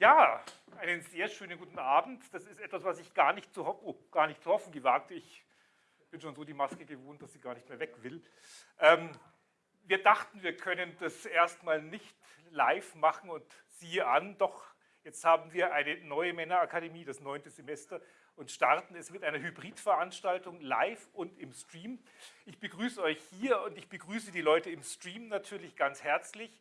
Ja, einen sehr schönen guten Abend. Das ist etwas, was ich gar nicht zu, oh, gar nicht zu hoffen gewagte. Ich bin schon so die Maske gewohnt, dass sie gar nicht mehr weg will. Ähm, wir dachten, wir können das erstmal nicht live machen und siehe an, doch jetzt haben wir eine neue Männerakademie, das neunte Semester und starten es mit einer Hybridveranstaltung live und im Stream. Ich begrüße euch hier und ich begrüße die Leute im Stream natürlich ganz herzlich.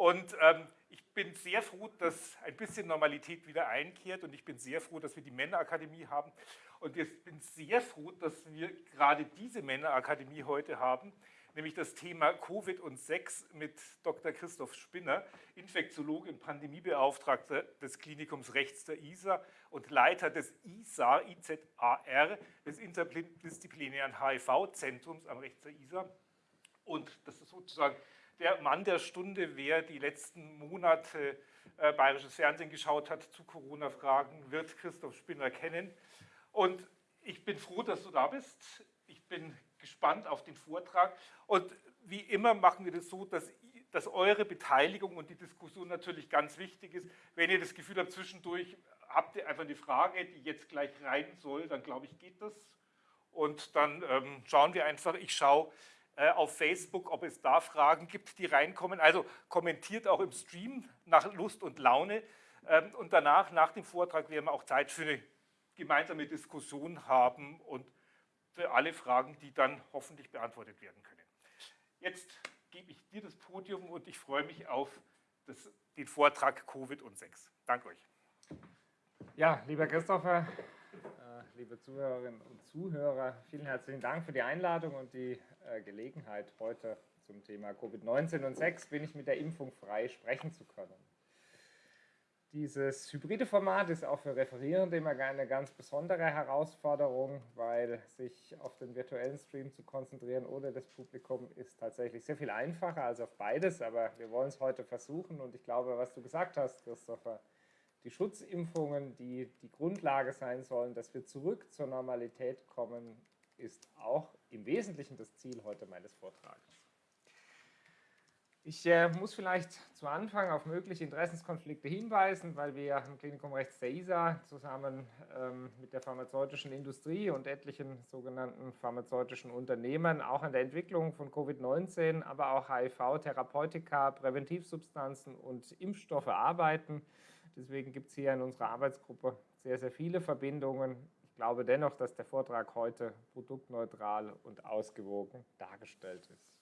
Und ähm, ich bin sehr froh, dass ein bisschen Normalität wieder einkehrt und ich bin sehr froh, dass wir die Männerakademie haben. Und ich bin sehr froh, dass wir gerade diese Männerakademie heute haben, nämlich das Thema Covid und Sex mit Dr. Christoph Spinner, Infektiologe und Pandemiebeauftragter des Klinikums Rechts der ISA und Leiter des ISAR, IZAR, des interdisziplinären HIV-Zentrums am Rechts der ISA. Und das ist sozusagen der Mann der Stunde, wer die letzten Monate äh, bayerisches Fernsehen geschaut hat zu Corona-Fragen, wird Christoph Spinner kennen. Und ich bin froh, dass du da bist. Ich bin gespannt auf den Vortrag. Und wie immer machen wir das so, dass, dass eure Beteiligung und die Diskussion natürlich ganz wichtig ist. Wenn ihr das Gefühl habt, zwischendurch habt ihr einfach eine Frage, die jetzt gleich rein soll, dann glaube ich, geht das. Und dann ähm, schauen wir einfach, ich schaue, auf Facebook, ob es da Fragen gibt, die reinkommen. Also kommentiert auch im Stream nach Lust und Laune. Ähm, und danach, nach dem Vortrag, werden wir auch Zeit für eine gemeinsame Diskussion haben und für alle Fragen, die dann hoffentlich beantwortet werden können. Jetzt gebe ich dir das Podium und ich freue mich auf das, den Vortrag Covid und Sex. Danke euch. Ja, lieber Christopher, äh, liebe Zuhörerinnen und Zuhörer, vielen herzlichen Dank für die Einladung und die äh, Gelegenheit, heute zum Thema Covid-19 und Sex bin ich mit der Impfung frei sprechen zu können. Dieses hybride Format ist auch für Referierende immer eine ganz besondere Herausforderung, weil sich auf den virtuellen Stream zu konzentrieren ohne das Publikum ist tatsächlich sehr viel einfacher als auf beides, aber wir wollen es heute versuchen und ich glaube, was du gesagt hast, Christopher, die Schutzimpfungen, die die Grundlage sein sollen, dass wir zurück zur Normalität kommen, ist auch im Wesentlichen das Ziel heute meines Vortrags. Ich äh, muss vielleicht zu Anfang auf mögliche Interessenskonflikte hinweisen, weil wir im Klinikum Rechts der ISA zusammen ähm, mit der pharmazeutischen Industrie und etlichen sogenannten pharmazeutischen Unternehmen auch an der Entwicklung von Covid-19, aber auch HIV, Therapeutika, Präventivsubstanzen und Impfstoffe arbeiten. Deswegen gibt es hier in unserer Arbeitsgruppe sehr, sehr viele Verbindungen glaube dennoch, dass der Vortrag heute produktneutral und ausgewogen dargestellt ist.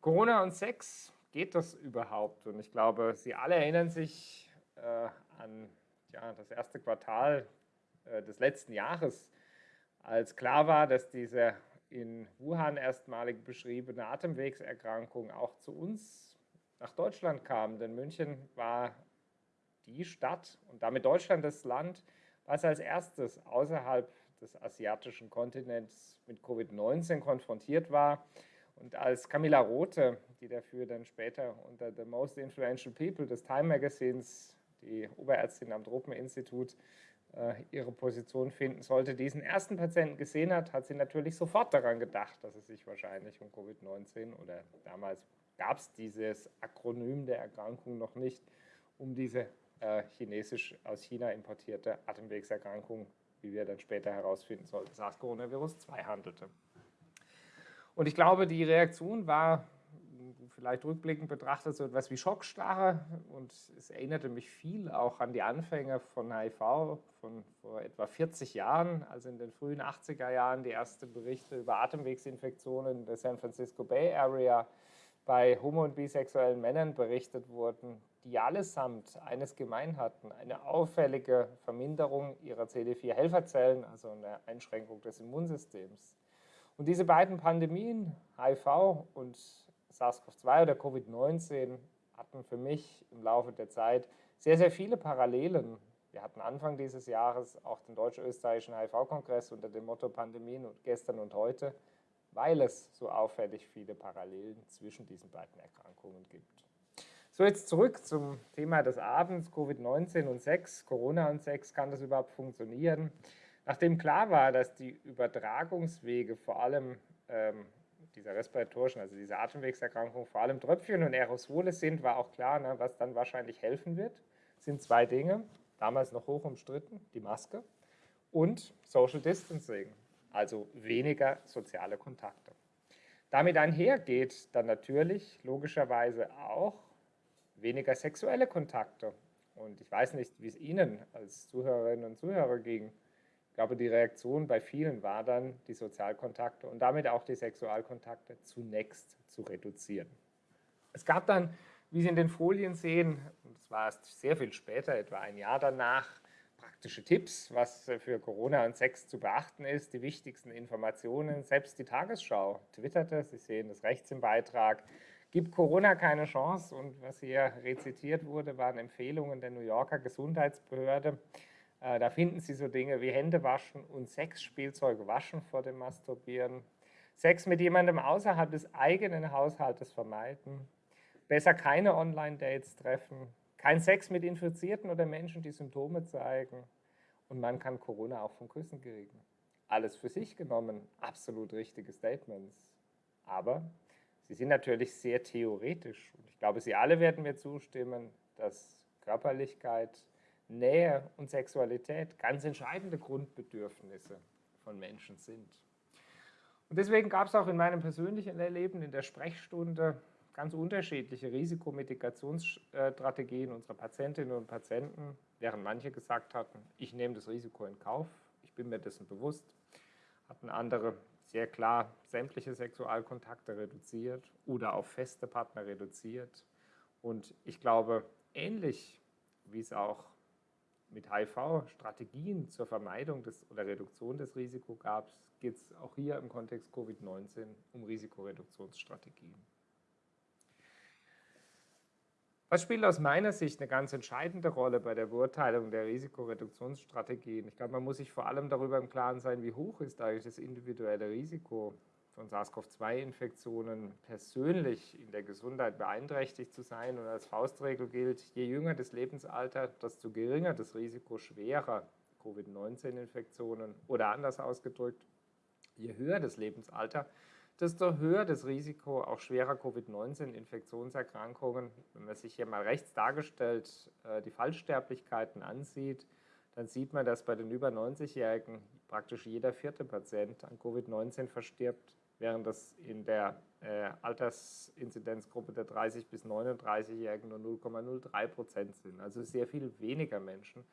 Corona und Sex, geht das überhaupt? Und ich glaube, Sie alle erinnern sich äh, an ja, das erste Quartal äh, des letzten Jahres, als klar war, dass diese in Wuhan erstmalig beschriebene Atemwegserkrankung auch zu uns nach Deutschland kam. Denn München war die Stadt und damit Deutschland das Land, was als erstes außerhalb des asiatischen Kontinents mit Covid-19 konfrontiert war. Und als Camilla Rote, die dafür dann später unter The Most Influential People des Time Magazins, die Oberärztin am Tropeninstitut, äh, ihre Position finden sollte, diesen ersten Patienten gesehen hat, hat sie natürlich sofort daran gedacht, dass es sich wahrscheinlich um Covid-19 oder damals gab es dieses Akronym der Erkrankung noch nicht, um diese äh, chinesisch aus China importierte Atemwegserkrankung, wie wir dann später herausfinden sollten, SARS-Coronavirus 2 handelte. Und ich glaube, die Reaktion war vielleicht rückblickend betrachtet so etwas wie Schockstarre und es erinnerte mich viel auch an die Anfänge von HIV von vor etwa 40 Jahren, als in den frühen 80er Jahren die ersten Berichte über Atemwegsinfektionen in der San Francisco Bay Area bei homo- und bisexuellen Männern berichtet wurden, die allesamt eines gemein hatten, eine auffällige Verminderung ihrer CD4-Helferzellen, also eine Einschränkung des Immunsystems. Und diese beiden Pandemien, HIV und SARS-CoV-2 oder Covid-19, hatten für mich im Laufe der Zeit sehr, sehr viele Parallelen. Wir hatten Anfang dieses Jahres auch den deutsch-österreichischen HIV-Kongress unter dem Motto Pandemien und gestern und heute, weil es so auffällig viele Parallelen zwischen diesen beiden Erkrankungen gibt. So, jetzt zurück zum Thema des Abends, Covid-19 und Sex, Corona und Sex, kann das überhaupt funktionieren? Nachdem klar war, dass die Übertragungswege vor allem ähm, dieser respiratorischen, also dieser Atemwegserkrankung, vor allem Tröpfchen und Aerosole sind, war auch klar, ne, was dann wahrscheinlich helfen wird. sind zwei Dinge, damals noch hoch umstritten, die Maske und Social Distancing, also weniger soziale Kontakte. Damit einhergeht dann natürlich logischerweise auch weniger sexuelle Kontakte. Und ich weiß nicht, wie es Ihnen als Zuhörerinnen und Zuhörer ging. Ich glaube, die Reaktion bei vielen war dann, die Sozialkontakte und damit auch die Sexualkontakte zunächst zu reduzieren. Es gab dann, wie Sie in den Folien sehen, und das war erst sehr viel später, etwa ein Jahr danach, praktische Tipps, was für Corona und Sex zu beachten ist, die wichtigsten Informationen. Selbst die Tagesschau twitterte, Sie sehen das rechts im Beitrag, gibt Corona keine Chance. Und was hier rezitiert wurde, waren Empfehlungen der New Yorker Gesundheitsbehörde. Äh, da finden Sie so Dinge wie Hände waschen und Sexspielzeug waschen vor dem Masturbieren. Sex mit jemandem außerhalb des eigenen Haushaltes vermeiden. Besser keine Online-Dates treffen. Kein Sex mit Infizierten oder Menschen, die Symptome zeigen. Und man kann Corona auch vom Küssen kriegen. Alles für sich genommen, absolut richtige Statements. Aber sie sind natürlich sehr theoretisch. Und ich glaube, Sie alle werden mir zustimmen, dass Körperlichkeit, Nähe und Sexualität ganz entscheidende Grundbedürfnisse von Menschen sind. Und deswegen gab es auch in meinem persönlichen Erleben in der Sprechstunde ganz unterschiedliche Risikomitigationsstrategien unserer Patientinnen und Patienten, während manche gesagt hatten, ich nehme das Risiko in Kauf, ich bin mir dessen bewusst, hatten andere sehr klar sämtliche Sexualkontakte reduziert oder auf feste Partner reduziert. Und ich glaube, ähnlich wie es auch mit HIV Strategien zur Vermeidung des, oder Reduktion des Risikos gab, geht es auch hier im Kontext Covid-19 um Risikoreduktionsstrategien. Was spielt aus meiner Sicht eine ganz entscheidende Rolle bei der Beurteilung der Risikoreduktionsstrategien? Ich glaube, man muss sich vor allem darüber im Klaren sein, wie hoch ist eigentlich das individuelle Risiko von SARS-CoV-2-Infektionen persönlich in der Gesundheit beeinträchtigt zu sein. Und als Faustregel gilt, je jünger das Lebensalter, desto geringer das Risiko schwerer Covid-19-Infektionen oder anders ausgedrückt, je höher das Lebensalter, desto höher das Risiko auch schwerer Covid-19-Infektionserkrankungen. Wenn man sich hier mal rechts dargestellt äh, die Fallsterblichkeiten ansieht, dann sieht man, dass bei den über 90-Jährigen praktisch jeder vierte Patient an Covid-19 verstirbt, während das in der äh, Altersinzidenzgruppe der 30- bis 39-Jährigen nur 0,03 Prozent sind. Also sehr viel weniger Menschen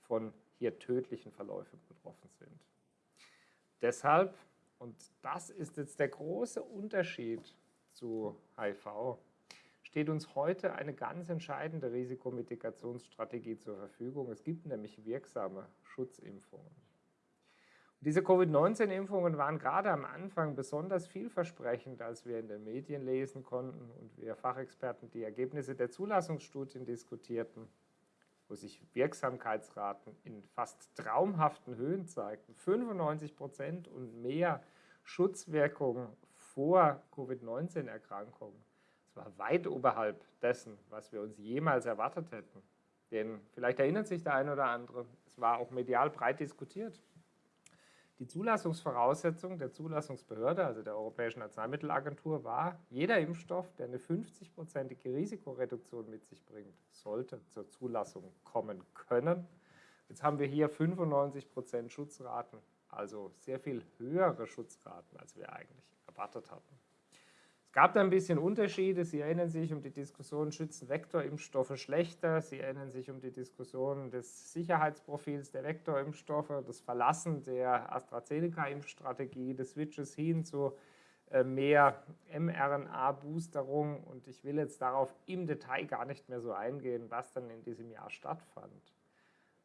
von hier tödlichen Verläufen betroffen sind. Deshalb und das ist jetzt der große Unterschied zu HIV. Steht uns heute eine ganz entscheidende Risikomitigationsstrategie zur Verfügung. Es gibt nämlich wirksame Schutzimpfungen. Und diese Covid-19-Impfungen waren gerade am Anfang besonders vielversprechend, als wir in den Medien lesen konnten und wir Fachexperten die Ergebnisse der Zulassungsstudien diskutierten wo sich Wirksamkeitsraten in fast traumhaften Höhen zeigten, 95 Prozent und mehr Schutzwirkungen vor Covid-19-Erkrankungen. Das war weit oberhalb dessen, was wir uns jemals erwartet hätten. Denn vielleicht erinnert sich der eine oder andere, es war auch medial breit diskutiert. Die Zulassungsvoraussetzung der Zulassungsbehörde, also der Europäischen Arzneimittelagentur, war, jeder Impfstoff, der eine 50-prozentige Risikoreduktion mit sich bringt, sollte zur Zulassung kommen können. Jetzt haben wir hier 95 Prozent Schutzraten, also sehr viel höhere Schutzraten, als wir eigentlich erwartet hatten. Es gab da ein bisschen Unterschiede. Sie erinnern sich um die Diskussion, schützen Vektorimpfstoffe schlechter. Sie erinnern sich um die Diskussion des Sicherheitsprofils der Vektorimpfstoffe, das Verlassen der AstraZeneca-Impfstrategie, des Switches hin zu äh, mehr mRNA-Boosterung. Und ich will jetzt darauf im Detail gar nicht mehr so eingehen, was dann in diesem Jahr stattfand.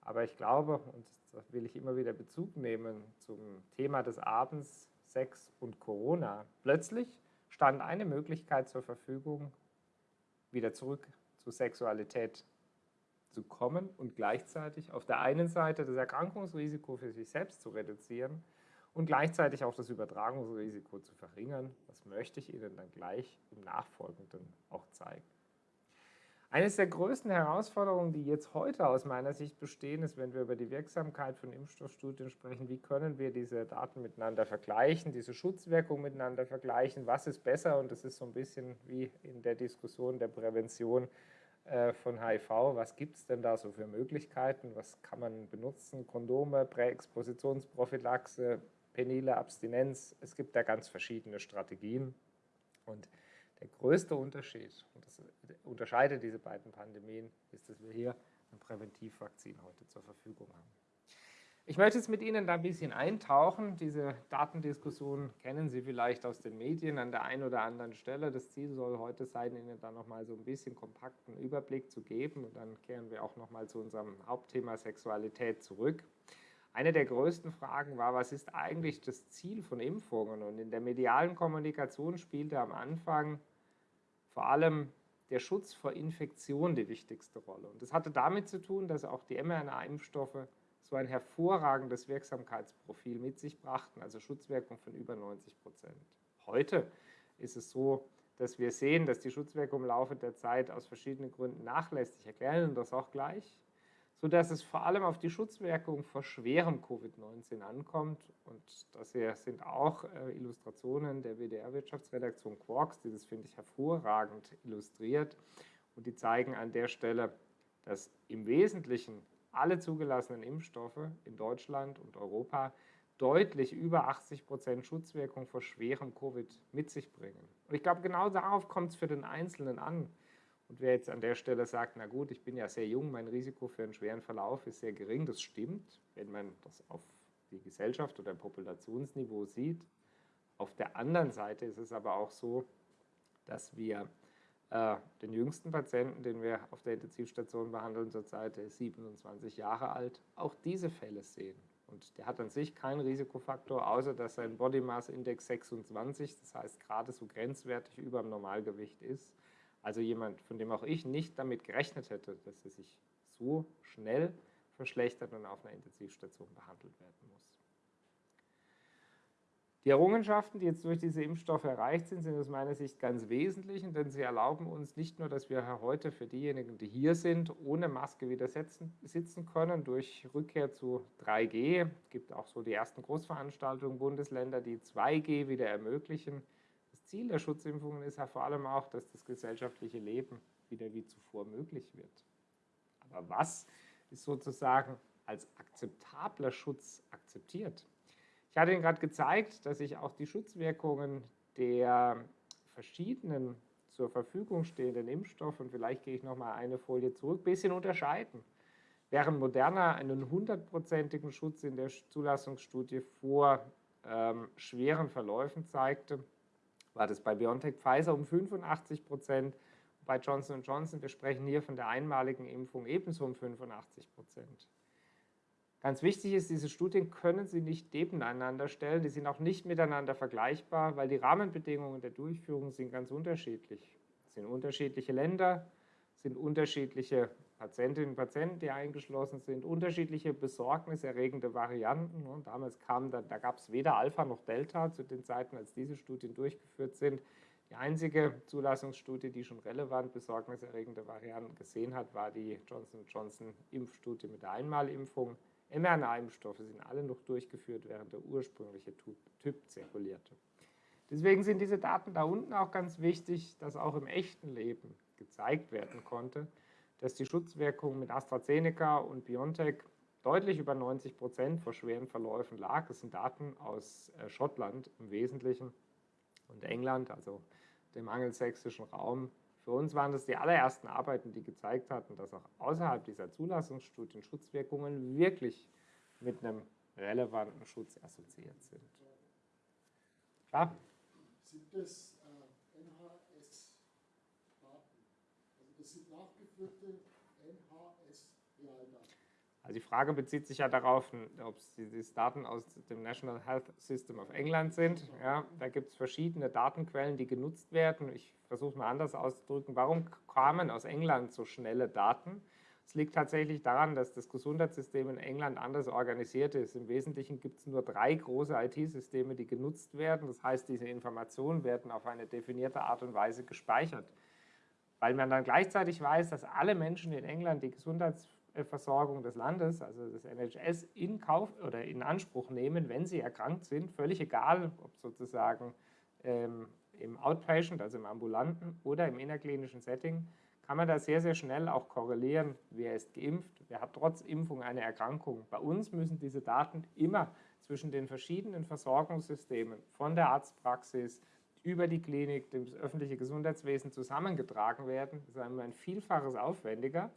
Aber ich glaube, und da will ich immer wieder Bezug nehmen zum Thema des Abends, Sex und Corona, plötzlich stand eine Möglichkeit zur Verfügung, wieder zurück zur Sexualität zu kommen und gleichzeitig auf der einen Seite das Erkrankungsrisiko für sich selbst zu reduzieren und gleichzeitig auch das Übertragungsrisiko zu verringern. Das möchte ich Ihnen dann gleich im Nachfolgenden auch zeigen. Eines der größten Herausforderungen, die jetzt heute aus meiner Sicht bestehen, ist, wenn wir über die Wirksamkeit von Impfstoffstudien sprechen, wie können wir diese Daten miteinander vergleichen, diese Schutzwirkung miteinander vergleichen, was ist besser und das ist so ein bisschen wie in der Diskussion der Prävention äh, von HIV. Was gibt es denn da so für Möglichkeiten? Was kann man benutzen? Kondome, Präexpositionsprophylaxe, penile Abstinenz. Es gibt da ganz verschiedene Strategien. Und der größte Unterschied, und das unterscheidet diese beiden Pandemien, ist, dass wir hier ein Präventivvakzin heute zur Verfügung haben. Ich möchte jetzt mit Ihnen da ein bisschen eintauchen. Diese Datendiskussion kennen Sie vielleicht aus den Medien an der einen oder anderen Stelle. Das Ziel soll heute sein, Ihnen da nochmal so ein bisschen kompakten Überblick zu geben. Und dann kehren wir auch nochmal zu unserem Hauptthema Sexualität zurück. Eine der größten Fragen war, was ist eigentlich das Ziel von Impfungen? Und in der medialen Kommunikation spielte am Anfang vor allem der Schutz vor Infektion die wichtigste Rolle. Und das hatte damit zu tun, dass auch die mRNA-Impfstoffe so ein hervorragendes Wirksamkeitsprofil mit sich brachten, also Schutzwirkung von über 90 Prozent. Heute ist es so, dass wir sehen, dass die Schutzwirkung im Laufe der Zeit aus verschiedenen Gründen nachlässt. Ich erkläre Ihnen das auch gleich, sodass es vor allem auf die Schutzwirkung vor schwerem Covid-19 ankommt. Und das hier sind auch äh, Illustrationen der WDR-Wirtschaftsredaktion Quarks, die das, finde ich, hervorragend illustriert. Und die zeigen an der Stelle, dass im Wesentlichen alle zugelassenen Impfstoffe in Deutschland und Europa deutlich über 80 Prozent Schutzwirkung vor schwerem Covid mit sich bringen. Und ich glaube, genau darauf kommt es für den Einzelnen an. Und wer jetzt an der Stelle sagt, na gut, ich bin ja sehr jung, mein Risiko für einen schweren Verlauf ist sehr gering, das stimmt, wenn man das auf die Gesellschaft oder Populationsniveau sieht. Auf der anderen Seite ist es aber auch so, dass wir äh, den jüngsten Patienten, den wir auf der Intensivstation behandeln zurzeit, der ist 27 Jahre alt, auch diese Fälle sehen. Und der hat an sich keinen Risikofaktor, außer dass sein Body Mass Index 26, das heißt gerade so grenzwertig über dem Normalgewicht ist. Also jemand, von dem auch ich nicht damit gerechnet hätte, dass er sich so schnell verschlechtert und auf einer Intensivstation behandelt werden muss. Die Errungenschaften, die jetzt durch diese Impfstoffe erreicht sind, sind aus meiner Sicht ganz wesentlich, denn sie erlauben uns nicht nur, dass wir heute für diejenigen, die hier sind, ohne Maske wieder sitzen können durch Rückkehr zu 3G. Es gibt auch so die ersten Großveranstaltungen, Bundesländer, die 2G wieder ermöglichen. Ziel der Schutzimpfungen ist ja vor allem auch, dass das gesellschaftliche Leben wieder wie zuvor möglich wird. Aber was ist sozusagen als akzeptabler Schutz akzeptiert? Ich hatte Ihnen gerade gezeigt, dass sich auch die Schutzwirkungen der verschiedenen zur Verfügung stehenden Impfstoffe, und vielleicht gehe ich noch mal eine Folie zurück, ein bisschen unterscheiden. Während Moderna einen hundertprozentigen Schutz in der Zulassungsstudie vor ähm, schweren Verläufen zeigte, war das bei BioNTech Pfizer um 85 Prozent, bei Johnson Johnson, wir sprechen hier von der einmaligen Impfung, ebenso um 85 Prozent. Ganz wichtig ist, diese Studien können Sie nicht nebeneinander stellen, die sind auch nicht miteinander vergleichbar, weil die Rahmenbedingungen der Durchführung sind ganz unterschiedlich. Es sind unterschiedliche Länder, sind unterschiedliche Patientinnen und Patienten, die eingeschlossen sind, unterschiedliche besorgniserregende Varianten. Und damals kam, da, da gab es weder Alpha noch Delta zu den Zeiten, als diese Studien durchgeführt sind. Die einzige Zulassungsstudie, die schon relevant besorgniserregende Varianten gesehen hat, war die Johnson Johnson Impfstudie mit der Einmalimpfung mRNA-Impfstoffe sind alle noch durchgeführt, während der ursprüngliche Typ zirkulierte. Deswegen sind diese Daten da unten auch ganz wichtig, dass auch im echten Leben gezeigt werden konnte, dass die Schutzwirkung mit AstraZeneca und BioNTech deutlich über 90 Prozent vor schweren Verläufen lag. Das sind Daten aus äh, Schottland im Wesentlichen und England, also dem angelsächsischen Raum. Für uns waren das die allerersten Arbeiten, die gezeigt hatten, dass auch außerhalb dieser Zulassungsstudien Schutzwirkungen wirklich mit einem relevanten Schutz assoziiert sind. Klar? Sind das äh, NHS-Daten? Also das sind nachgeführte also die Frage bezieht sich ja darauf, ob es die Daten aus dem National Health System of England sind. Ja, da gibt es verschiedene Datenquellen, die genutzt werden. Ich versuche mal anders auszudrücken. Warum kamen aus England so schnelle Daten? Es liegt tatsächlich daran, dass das Gesundheitssystem in England anders organisiert ist. Im Wesentlichen gibt es nur drei große IT-Systeme, die genutzt werden. Das heißt, diese Informationen werden auf eine definierte Art und Weise gespeichert. Weil man dann gleichzeitig weiß, dass alle Menschen in England die Gesundheits Versorgung des Landes, also des NHS, in Kauf oder in Anspruch nehmen, wenn sie erkrankt sind, völlig egal, ob sozusagen ähm, im Outpatient, also im ambulanten oder im innerklinischen Setting, kann man da sehr, sehr schnell auch korrelieren, wer ist geimpft, wer hat trotz Impfung eine Erkrankung. Bei uns müssen diese Daten immer zwischen den verschiedenen Versorgungssystemen von der Arztpraxis über die Klinik, das öffentliche Gesundheitswesen zusammengetragen werden. Das ist ein Vielfaches aufwendiger.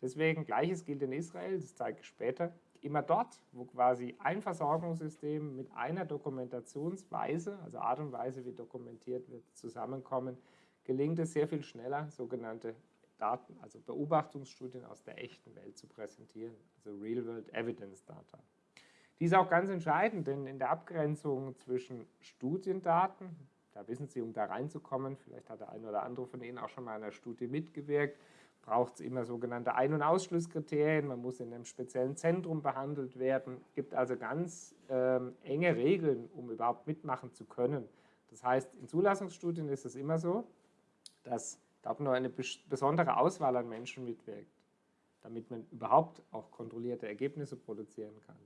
Deswegen, gleiches gilt in Israel, das zeige ich später, immer dort, wo quasi ein Versorgungssystem mit einer Dokumentationsweise, also Art und Weise, wie dokumentiert wird, zusammenkommen, gelingt es sehr viel schneller, sogenannte Daten, also Beobachtungsstudien aus der echten Welt zu präsentieren, also Real-World Evidence Data. Die ist auch ganz entscheidend, denn in der Abgrenzung zwischen Studiendaten, da wissen Sie, um da reinzukommen, vielleicht hat der eine oder andere von Ihnen auch schon mal an einer Studie mitgewirkt, braucht es immer sogenannte Ein- und Ausschlusskriterien, man muss in einem speziellen Zentrum behandelt werden, Es gibt also ganz ähm, enge Regeln, um überhaupt mitmachen zu können. Das heißt, in Zulassungsstudien ist es immer so, dass dort nur eine besondere Auswahl an Menschen mitwirkt, damit man überhaupt auch kontrollierte Ergebnisse produzieren kann.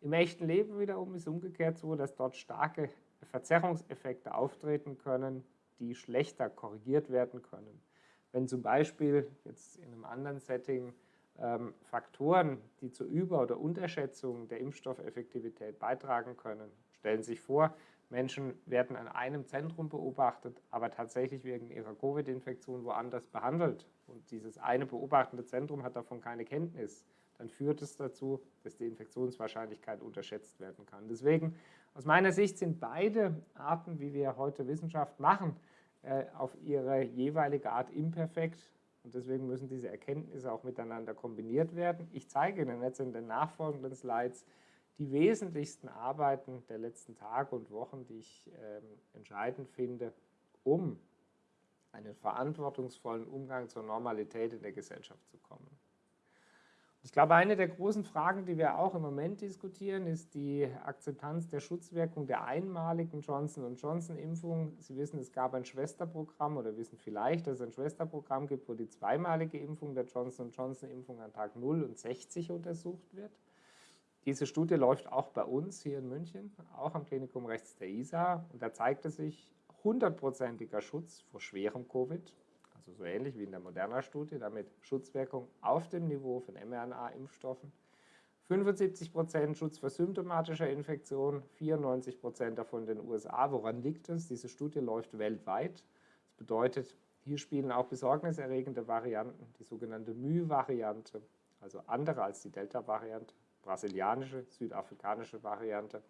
Im echten Leben wiederum ist es umgekehrt so, dass dort starke Verzerrungseffekte auftreten können, die schlechter korrigiert werden können. Wenn zum Beispiel jetzt in einem anderen Setting ähm, Faktoren, die zur Über- oder Unterschätzung der Impfstoffeffektivität beitragen können, stellen Sie sich vor, Menschen werden an einem Zentrum beobachtet, aber tatsächlich wegen ihrer Covid-Infektion woanders behandelt und dieses eine beobachtende Zentrum hat davon keine Kenntnis, dann führt es dazu, dass die Infektionswahrscheinlichkeit unterschätzt werden kann. Deswegen, aus meiner Sicht sind beide Arten, wie wir heute Wissenschaft machen, äh, auf ihre jeweilige Art imperfekt und deswegen müssen diese Erkenntnisse auch miteinander kombiniert werden. Ich zeige Ihnen jetzt in den nachfolgenden Slides die wesentlichsten Arbeiten der letzten Tage und Wochen, die ich ähm, entscheidend finde, um einen verantwortungsvollen Umgang zur Normalität in der Gesellschaft zu kommen. Ich glaube, eine der großen Fragen, die wir auch im Moment diskutieren, ist die Akzeptanz der Schutzwirkung der einmaligen Johnson Johnson-Impfung. Sie wissen, es gab ein Schwesterprogramm oder wissen vielleicht, dass es ein Schwesterprogramm gibt, wo die zweimalige Impfung der Johnson Johnson-Impfung an Tag 0 und 60 untersucht wird. Diese Studie läuft auch bei uns hier in München, auch am Klinikum rechts der ISA. Und da zeigte sich hundertprozentiger Schutz vor schwerem Covid, also so ähnlich wie in der Moderna-Studie, damit Schutzwirkung auf dem Niveau von mRNA-Impfstoffen. 75% Schutz vor symptomatischer Infektion, 94% davon in den USA. Woran liegt es? Diese Studie läuft weltweit. Das bedeutet, hier spielen auch besorgniserregende Varianten, die sogenannte My-Variante, also andere als die Delta-Variante, brasilianische, südafrikanische Variante,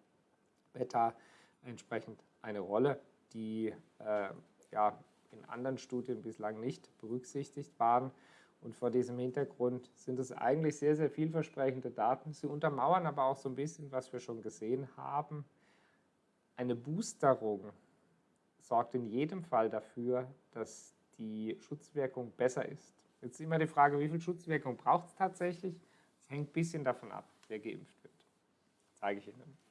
Beta entsprechend eine Rolle, die äh, ja, in anderen Studien bislang nicht berücksichtigt waren. Und vor diesem Hintergrund sind es eigentlich sehr, sehr vielversprechende Daten. Sie untermauern aber auch so ein bisschen, was wir schon gesehen haben. Eine Boosterung sorgt in jedem Fall dafür, dass die Schutzwirkung besser ist. Jetzt ist immer die Frage, wie viel Schutzwirkung braucht es tatsächlich? Es hängt ein bisschen davon ab, wer geimpft wird. Das zeige ich Ihnen.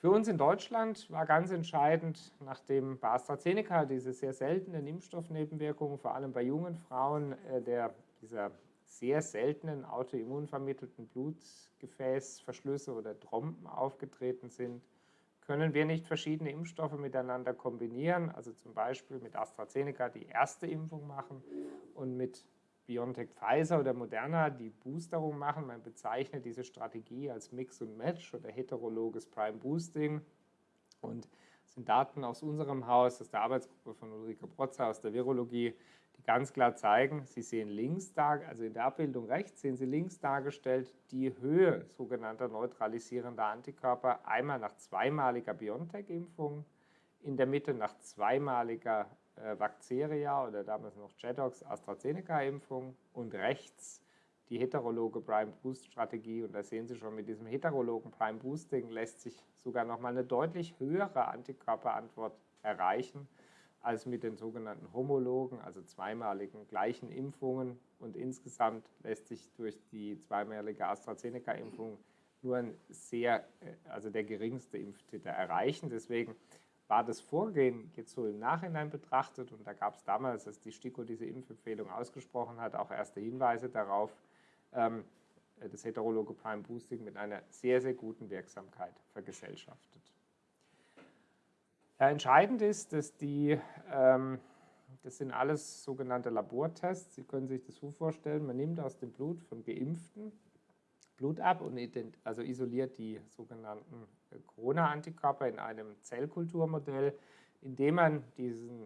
Für uns in Deutschland war ganz entscheidend, nachdem bei AstraZeneca diese sehr seltenen Impfstoffnebenwirkungen, vor allem bei jungen Frauen, äh, der, dieser sehr seltenen autoimmunvermittelten Blutgefäßverschlüsse oder Trompen aufgetreten sind, können wir nicht verschiedene Impfstoffe miteinander kombinieren, also zum Beispiel mit AstraZeneca die erste Impfung machen und mit BioNTech Pfizer oder Moderna die Boosterung machen. Man bezeichnet diese Strategie als Mix und Match oder heterologes Prime Boosting. Und das sind Daten aus unserem Haus, aus der Arbeitsgruppe von Ulrike Protzer aus der Virologie, die ganz klar zeigen, Sie sehen links, also in der Abbildung rechts, sehen Sie links dargestellt die Höhe sogenannter neutralisierender Antikörper, einmal nach zweimaliger BioNTech-Impfung, in der Mitte nach zweimaliger äh, oder damals noch Jedox AstraZeneca-Impfung und rechts die heterologe Prime Boost Strategie. Und da sehen Sie schon, mit diesem heterologen Prime Boosting lässt sich sogar nochmal eine deutlich höhere Antikörperantwort erreichen als mit den sogenannten homologen, also zweimaligen gleichen Impfungen. Und insgesamt lässt sich durch die zweimalige AstraZeneca-Impfung nur ein sehr, äh, also der geringste Impftitter erreichen. Deswegen war das Vorgehen jetzt so im Nachhinein betrachtet, und da gab es damals, als die STIKO diese Impfempfehlung ausgesprochen hat, auch erste Hinweise darauf, ähm, das heterologe Prime Boosting mit einer sehr, sehr guten Wirksamkeit vergesellschaftet. Ja, entscheidend ist, dass die, ähm, Das sind alles sogenannte Labortests. Sie können sich das so vorstellen, man nimmt aus dem Blut von Geimpften Blut ab und also isoliert die sogenannten Corona-Antikörper in einem Zellkulturmodell, indem man diesen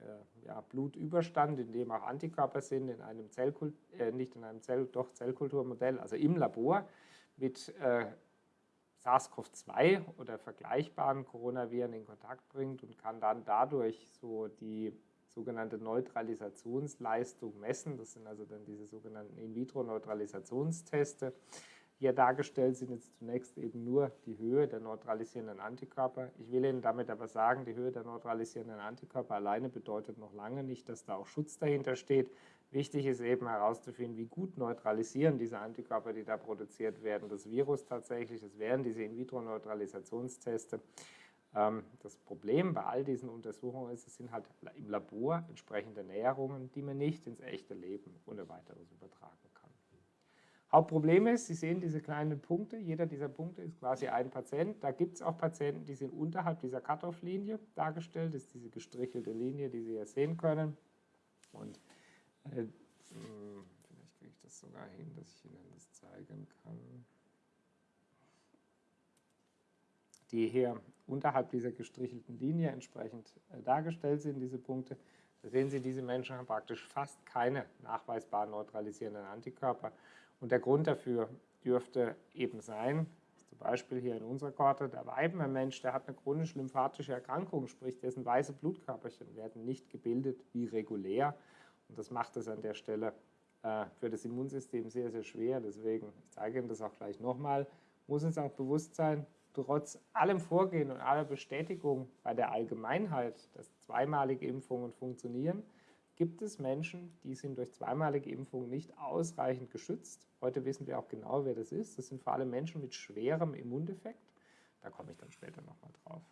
äh, ja, Blutüberstand, in dem auch Antikörper sind, in einem Zellkult, äh, nicht in einem Zell, doch Zellkulturmodell, also im Labor mit äh, SARS-CoV-2 oder vergleichbaren Coronaviren in Kontakt bringt und kann dann dadurch so die sogenannte Neutralisationsleistung messen. Das sind also dann diese sogenannten In-vitro-Neutralisationsteste. Hier dargestellt sind jetzt zunächst eben nur die Höhe der neutralisierenden Antikörper. Ich will Ihnen damit aber sagen, die Höhe der neutralisierenden Antikörper alleine bedeutet noch lange nicht, dass da auch Schutz dahinter steht. Wichtig ist eben herauszufinden, wie gut neutralisieren diese Antikörper, die da produziert werden, das Virus tatsächlich. Das wären diese In-vitro-Neutralisationsteste. Ähm, das Problem bei all diesen Untersuchungen ist, es sind halt im Labor entsprechende Näherungen, die man nicht ins echte Leben ohne weiteres übertragen. Hauptproblem ist, Sie sehen diese kleinen Punkte, jeder dieser Punkte ist quasi ein Patient. Da gibt es auch Patienten, die sind unterhalb dieser Cut-off-Linie dargestellt, das ist diese gestrichelte Linie, die Sie hier sehen können. Und äh, hm, vielleicht kriege ich das sogar hin, dass ich Ihnen das zeigen kann. Die hier unterhalb dieser gestrichelten Linie entsprechend äh, dargestellt sind, diese Punkte. Da sehen Sie, diese Menschen haben praktisch fast keine nachweisbar neutralisierenden Antikörper. Und der Grund dafür dürfte eben sein, zum Beispiel hier in unserer Korte, eben ein Mensch, der hat eine chronisch lymphatische Erkrankung, sprich dessen weiße Blutkörperchen werden nicht gebildet wie regulär. Und das macht es an der Stelle äh, für das Immunsystem sehr, sehr schwer. Deswegen, ich zeige Ihnen das auch gleich nochmal, muss uns auch bewusst sein, trotz allem Vorgehen und aller Bestätigung bei der Allgemeinheit, dass zweimalige Impfungen funktionieren, gibt es Menschen, die sind durch zweimalige Impfungen nicht ausreichend geschützt. Heute wissen wir auch genau, wer das ist. Das sind vor allem Menschen mit schwerem Immundefekt. Da komme ich dann später nochmal drauf.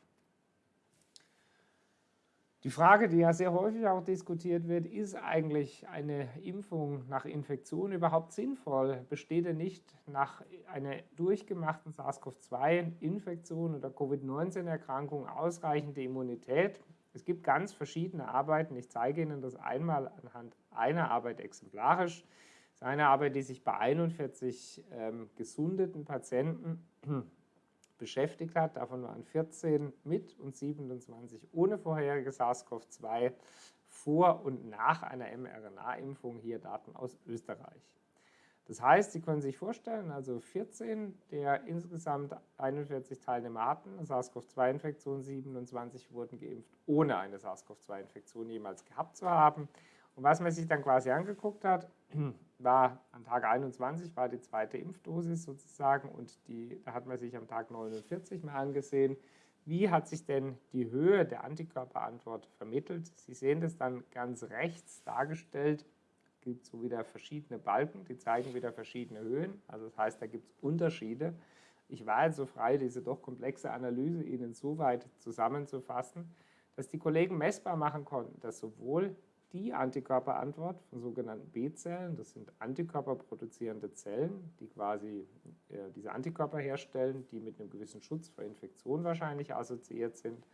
Die Frage, die ja sehr häufig auch diskutiert wird, ist eigentlich eine Impfung nach Infektion überhaupt sinnvoll? Besteht denn nicht nach einer durchgemachten SARS-CoV-2-Infektion oder Covid-19-Erkrankung ausreichende Immunität? Es gibt ganz verschiedene Arbeiten. Ich zeige Ihnen das einmal anhand einer Arbeit exemplarisch. Das ist eine Arbeit, die sich bei 41 ähm, gesundeten Patienten beschäftigt hat. Davon waren 14 mit und 27 ohne vorherige SARS-CoV-2 vor und nach einer mRNA-Impfung. Hier Daten aus Österreich. Das heißt, Sie können sich vorstellen, also 14 der insgesamt 41 Teilnehmer hatten eine SARS-CoV-2-Infektion, 27 wurden geimpft, ohne eine SARS-CoV-2-Infektion jemals gehabt zu haben. Und was man sich dann quasi angeguckt hat, war an Tag 21 war die zweite Impfdosis sozusagen und die, da hat man sich am Tag 49 mal angesehen, wie hat sich denn die Höhe der Antikörperantwort vermittelt. Sie sehen das dann ganz rechts dargestellt, es gibt so wieder verschiedene Balken, die zeigen wieder verschiedene Höhen, also das heißt, da gibt es Unterschiede. Ich war jetzt so frei, diese doch komplexe Analyse Ihnen so weit zusammenzufassen, dass die Kollegen messbar machen konnten, dass sowohl die Antikörperantwort von sogenannten B-Zellen. Das sind antikörperproduzierende Zellen, die quasi äh, diese Antikörper herstellen, die mit einem gewissen Schutz vor Infektion wahrscheinlich assoziiert sind.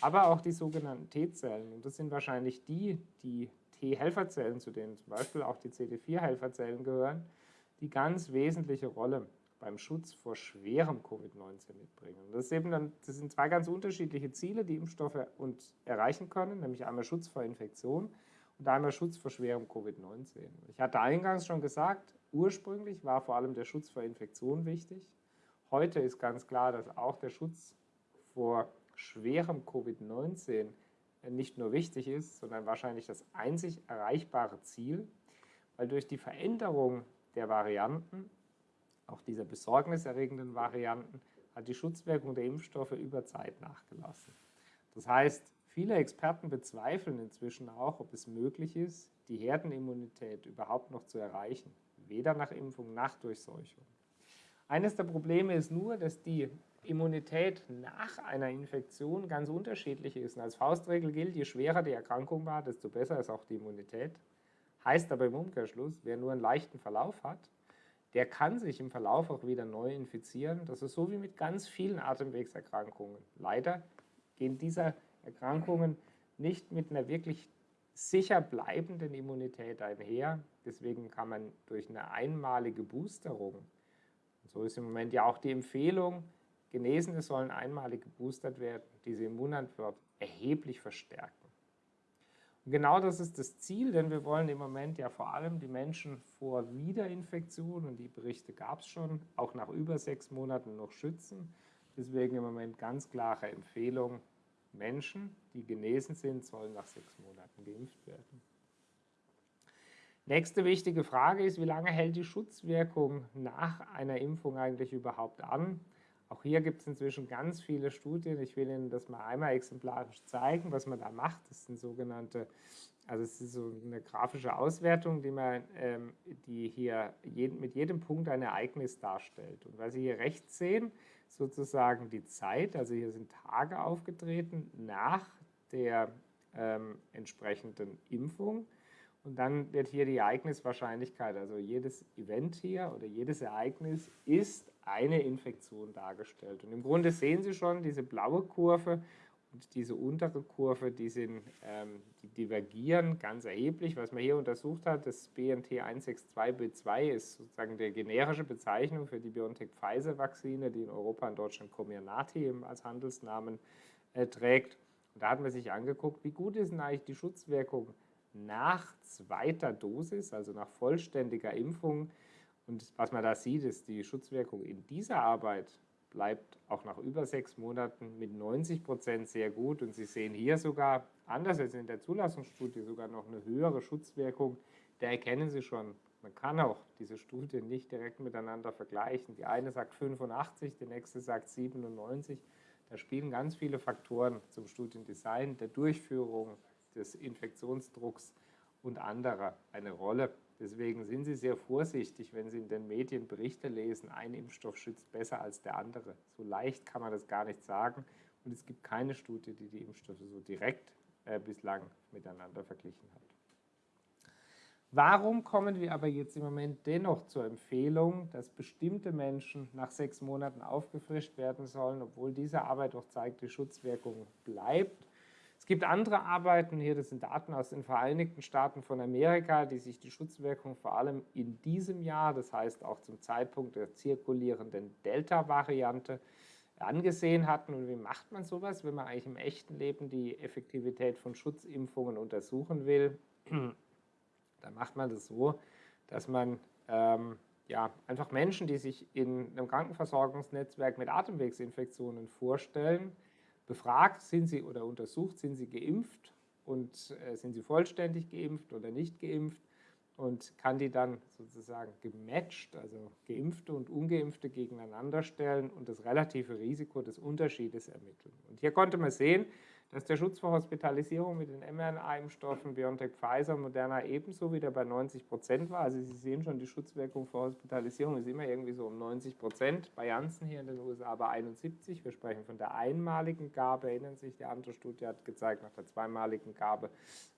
Aber auch die sogenannten T-Zellen. Und das sind wahrscheinlich die, die T-Helferzellen, zu denen zum Beispiel auch die CD4-Helferzellen gehören, die ganz wesentliche Rolle beim Schutz vor schwerem Covid-19 mitbringen. Das, ist eben dann, das sind zwei ganz unterschiedliche Ziele, die Impfstoffe uns erreichen können, nämlich einmal Schutz vor Infektion und einmal Schutz vor schwerem Covid-19. Ich hatte eingangs schon gesagt, ursprünglich war vor allem der Schutz vor Infektion wichtig. Heute ist ganz klar, dass auch der Schutz vor schwerem Covid-19 nicht nur wichtig ist, sondern wahrscheinlich das einzig erreichbare Ziel, weil durch die Veränderung der Varianten, auch dieser besorgniserregenden Varianten, hat die Schutzwirkung der Impfstoffe über Zeit nachgelassen. Das heißt, Viele Experten bezweifeln inzwischen auch, ob es möglich ist, die Herdenimmunität überhaupt noch zu erreichen, weder nach Impfung noch Durchseuchung. Eines der Probleme ist nur, dass die Immunität nach einer Infektion ganz unterschiedlich ist. Und als Faustregel gilt, je schwerer die Erkrankung war, desto besser ist auch die Immunität. Heißt aber im Umkehrschluss, wer nur einen leichten Verlauf hat, der kann sich im Verlauf auch wieder neu infizieren. Das ist so wie mit ganz vielen Atemwegserkrankungen. Leider gehen dieser Erkrankungen nicht mit einer wirklich sicher bleibenden Immunität einher. Deswegen kann man durch eine einmalige Boosterung, so ist im Moment ja auch die Empfehlung, Genesene sollen einmalig geboostert werden, diese Immunantwort erheblich verstärken. Und genau das ist das Ziel, denn wir wollen im Moment ja vor allem die Menschen vor Wiederinfektion, und die Berichte gab es schon, auch nach über sechs Monaten noch schützen. Deswegen im Moment ganz klare Empfehlung, Menschen, die genesen sind, sollen nach sechs Monaten geimpft werden. Nächste wichtige Frage ist, wie lange hält die Schutzwirkung nach einer Impfung eigentlich überhaupt an? Auch hier gibt es inzwischen ganz viele Studien. Ich will Ihnen das mal einmal exemplarisch zeigen, was man da macht. Das sind sogenannte, also es ist so eine grafische Auswertung, die, man, ähm, die hier jeden, mit jedem Punkt ein Ereignis darstellt. Und was Sie hier rechts sehen, sozusagen die Zeit, also hier sind Tage aufgetreten nach der ähm, entsprechenden Impfung. Und dann wird hier die Ereigniswahrscheinlichkeit, also jedes Event hier oder jedes Ereignis ist eine Infektion dargestellt. Und im Grunde sehen Sie schon diese blaue Kurve und diese untere Kurve, die, sind, ähm, die divergieren ganz erheblich. Was man hier untersucht hat, das BNT162b2 ist sozusagen die generische Bezeichnung für die BioNTech-Pfizer-Vakzine, die in Europa und Deutschland Comirnaty als Handelsnamen äh, trägt. Und da hat man sich angeguckt, wie gut ist denn eigentlich die Schutzwirkung nach zweiter Dosis, also nach vollständiger Impfung und was man da sieht, ist, die Schutzwirkung in dieser Arbeit bleibt auch nach über sechs Monaten mit 90 Prozent sehr gut. Und Sie sehen hier sogar, anders als in der Zulassungsstudie, sogar noch eine höhere Schutzwirkung. Da erkennen Sie schon, man kann auch diese Studien nicht direkt miteinander vergleichen. Die eine sagt 85, die nächste sagt 97. Da spielen ganz viele Faktoren zum Studiendesign, der Durchführung, des Infektionsdrucks und anderer eine Rolle. Deswegen sind Sie sehr vorsichtig, wenn Sie in den Medien Berichte lesen, ein Impfstoff schützt besser als der andere. So leicht kann man das gar nicht sagen. Und es gibt keine Studie, die die Impfstoffe so direkt äh, bislang miteinander verglichen hat. Warum kommen wir aber jetzt im Moment dennoch zur Empfehlung, dass bestimmte Menschen nach sechs Monaten aufgefrischt werden sollen, obwohl diese Arbeit auch zeigt, die Schutzwirkung bleibt? Es gibt andere Arbeiten, hier das sind Daten aus den Vereinigten Staaten von Amerika, die sich die Schutzwirkung vor allem in diesem Jahr, das heißt auch zum Zeitpunkt der zirkulierenden Delta-Variante, angesehen hatten. Und wie macht man sowas, wenn man eigentlich im echten Leben die Effektivität von Schutzimpfungen untersuchen will? Dann macht man das so, dass man ähm, ja, einfach Menschen, die sich in einem Krankenversorgungsnetzwerk mit Atemwegsinfektionen vorstellen, befragt, sind sie oder untersucht, sind sie geimpft und äh, sind sie vollständig geimpft oder nicht geimpft und kann die dann sozusagen gematcht, also Geimpfte und Ungeimpfte gegeneinander stellen und das relative Risiko des Unterschiedes ermitteln. Und hier konnte man sehen, dass der Schutz vor Hospitalisierung mit den mRNA-Impfstoffen BioNTech, Pfizer, Moderna ebenso wieder bei 90 Prozent war. Also Sie sehen schon, die Schutzwirkung vor Hospitalisierung ist immer irgendwie so um 90 Prozent. Bei Janssen hier in den USA bei 71. Wir sprechen von der einmaligen Gabe. Erinnern Sie sich, die andere Studie hat gezeigt, nach der zweimaligen Gabe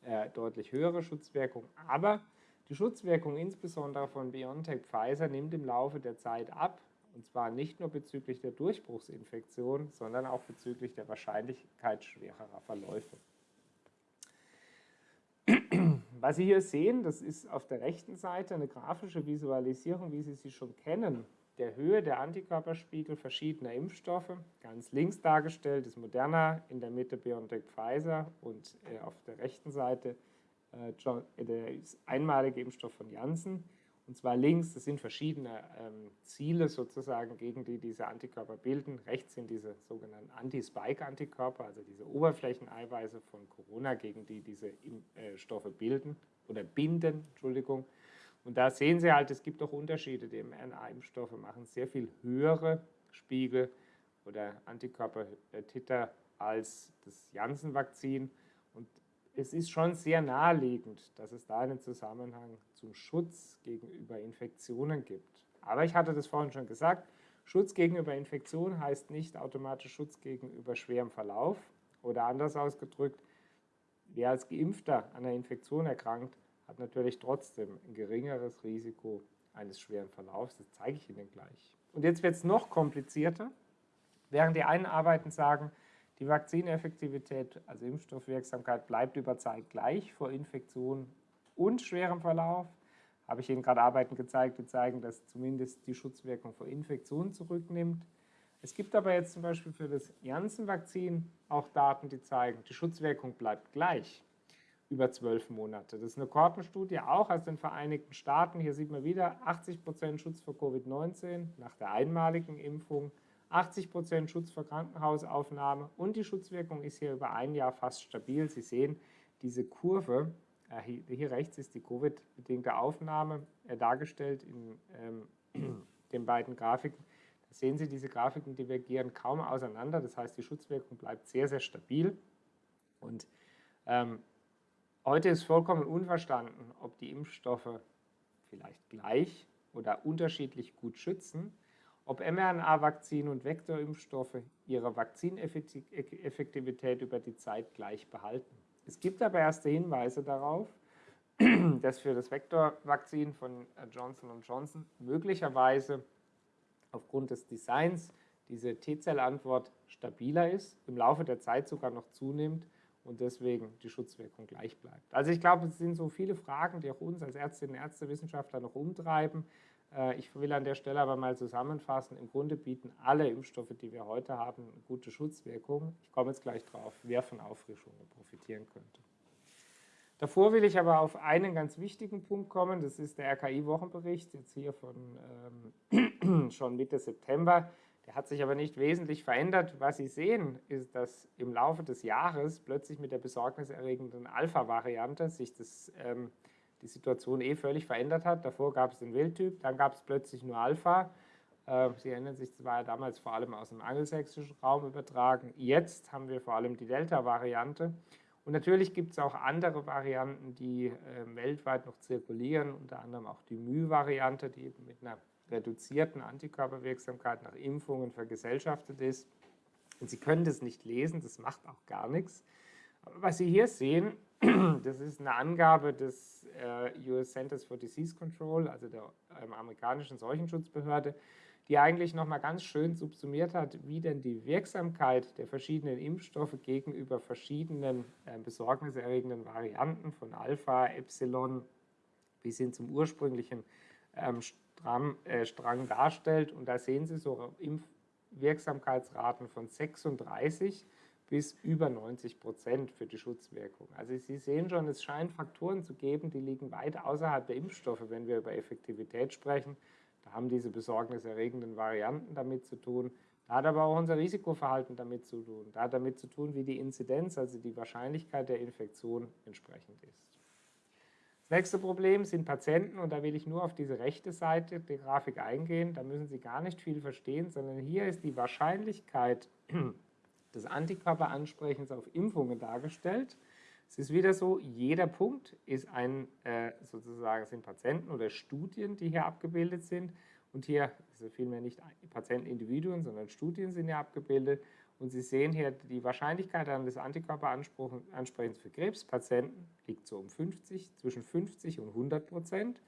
äh, deutlich höhere Schutzwirkung. Aber die Schutzwirkung insbesondere von BioNTech, Pfizer nimmt im Laufe der Zeit ab. Und zwar nicht nur bezüglich der Durchbruchsinfektion, sondern auch bezüglich der Wahrscheinlichkeit schwererer Verläufe. Was Sie hier sehen, das ist auf der rechten Seite eine grafische Visualisierung, wie Sie sie schon kennen, der Höhe der Antikörperspiegel verschiedener Impfstoffe. Ganz links dargestellt ist Moderna, in der Mitte BioNTech Pfizer und äh, auf der rechten Seite äh, der einmalige Impfstoff von Janssen. Und zwar links, das sind verschiedene ähm, Ziele sozusagen, gegen die diese Antikörper bilden. Rechts sind diese sogenannten Anti-Spike-Antikörper, also diese Oberflächeneiweiße von Corona, gegen die diese äh, Stoffe bilden oder binden, Entschuldigung. Und da sehen Sie halt, es gibt auch Unterschiede. Die mRNA-Impfstoffe machen sehr viel höhere Spiegel oder Antikörper-Titer als das Janssen-Vakzin es ist schon sehr naheliegend, dass es da einen Zusammenhang zum Schutz gegenüber Infektionen gibt. Aber ich hatte das vorhin schon gesagt, Schutz gegenüber Infektionen heißt nicht automatisch Schutz gegenüber schwerem Verlauf oder anders ausgedrückt, wer als Geimpfter an einer Infektion erkrankt, hat natürlich trotzdem ein geringeres Risiko eines schweren Verlaufs. Das zeige ich Ihnen gleich. Und jetzt wird es noch komplizierter. Während die einen Arbeiten sagen, Die Vakzineffektivität, also Impfstoffwirksamkeit, bleibt über Zeit gleich vor Infektion und schwerem Verlauf. Habe ich Ihnen gerade Arbeiten gezeigt, die zeigen, dass zumindest die Schutzwirkung vor Infektionen zurücknimmt. Es gibt aber jetzt zum Beispiel für das Janssen-Vakzin auch Daten, die zeigen, die Schutzwirkung bleibt gleich über zwölf Monate. Das ist eine Kortenstudie auch aus den Vereinigten Staaten. Hier sieht man wieder 80% Schutz vor Covid-19 nach der einmaligen Impfung, 80% Schutz vor Krankenhausaufnahme und die Schutzwirkung ist hier über ein Jahr fast stabil. Sie sehen diese Kurve, hier rechts ist die Covid-bedingte Aufnahme äh, dargestellt in ähm, den beiden Grafiken. Da sehen Sie, diese Grafiken divergieren kaum auseinander. Das heißt, die Schutzwirkung bleibt sehr, sehr stabil. Und ähm, Heute ist vollkommen unverstanden, ob die Impfstoffe vielleicht gleich oder unterschiedlich gut schützen, ob mRNA-Vakzine und Vektorimpfstoffe ihre Vakzineffektivität über die Zeit gleich behalten. Es gibt aber erste Hinweise darauf, dass für das Vektorvakzin von Johnson Johnson möglicherweise aufgrund des Designs diese T-Zellantwort stabiler ist, im Laufe der Zeit sogar noch zunimmt und deswegen die Schutzwirkung gleich bleibt. Also ich glaube, es sind so viele Fragen, die auch uns als Ärztinnen und Ärzte, Wissenschaftler noch umtreiben. Äh, ich will an der Stelle aber mal zusammenfassen, im Grunde bieten alle Impfstoffe, die wir heute haben, gute Schutzwirkung. Ich komme jetzt gleich drauf, wer von Auffrischungen profitieren könnte. Davor will ich aber auf einen ganz wichtigen Punkt kommen, das ist der RKI-Wochenbericht, jetzt hier von ähm, schon Mitte September. Der hat sich aber nicht wesentlich verändert. Was Sie sehen, ist, dass im Laufe des Jahres plötzlich mit der besorgniserregenden Alpha-Variante sich das, ähm, die Situation eh völlig verändert hat. Davor gab es den Wildtyp, dann gab es plötzlich nur Alpha. Äh, Sie erinnern sich, das war ja damals vor allem aus dem angelsächsischen Raum übertragen. Jetzt haben wir vor allem die Delta-Variante. Und natürlich gibt es auch andere Varianten, die äh, weltweit noch zirkulieren, unter anderem auch die Mu-Variante, die mit einer reduzierten Antikörperwirksamkeit nach Impfungen vergesellschaftet ist. Und Sie können das nicht lesen, das macht auch gar nichts. Aber was Sie hier sehen, das ist eine Angabe des äh, US Centers for Disease Control, also der ähm, amerikanischen Seuchenschutzbehörde, die eigentlich nochmal ganz schön subsumiert hat, wie denn die Wirksamkeit der verschiedenen Impfstoffe gegenüber verschiedenen äh, besorgniserregenden Varianten von Alpha, Epsilon bis hin zum ursprünglichen ähm, Strang, äh, Strang darstellt. Und da sehen Sie so Impfwirksamkeitsraten von 36 bis über 90 Prozent für die Schutzwirkung. Also Sie sehen schon, es scheint Faktoren zu geben, die liegen weit außerhalb der Impfstoffe, wenn wir über Effektivität sprechen. Da haben diese besorgniserregenden Varianten damit zu tun. Da hat aber auch unser Risikoverhalten damit zu tun. Da hat damit zu tun, wie die Inzidenz, also die Wahrscheinlichkeit der Infektion entsprechend ist. Das nächste Problem sind Patienten und da will ich nur auf diese rechte Seite der Grafik eingehen. Da müssen Sie gar nicht viel verstehen, sondern hier ist die Wahrscheinlichkeit des Antikörperansprechens auf Impfungen dargestellt. Es ist wieder so, jeder Punkt ist ein, äh, sozusagen sind Patienten oder Studien, die hier abgebildet sind. Und hier ist vielmehr nicht Patientenindividuen, sondern Studien sind hier abgebildet. Und Sie sehen hier, die Wahrscheinlichkeit eines Antikörperansprechens für Krebspatienten liegt so um 50, zwischen 50 und 100 Prozent.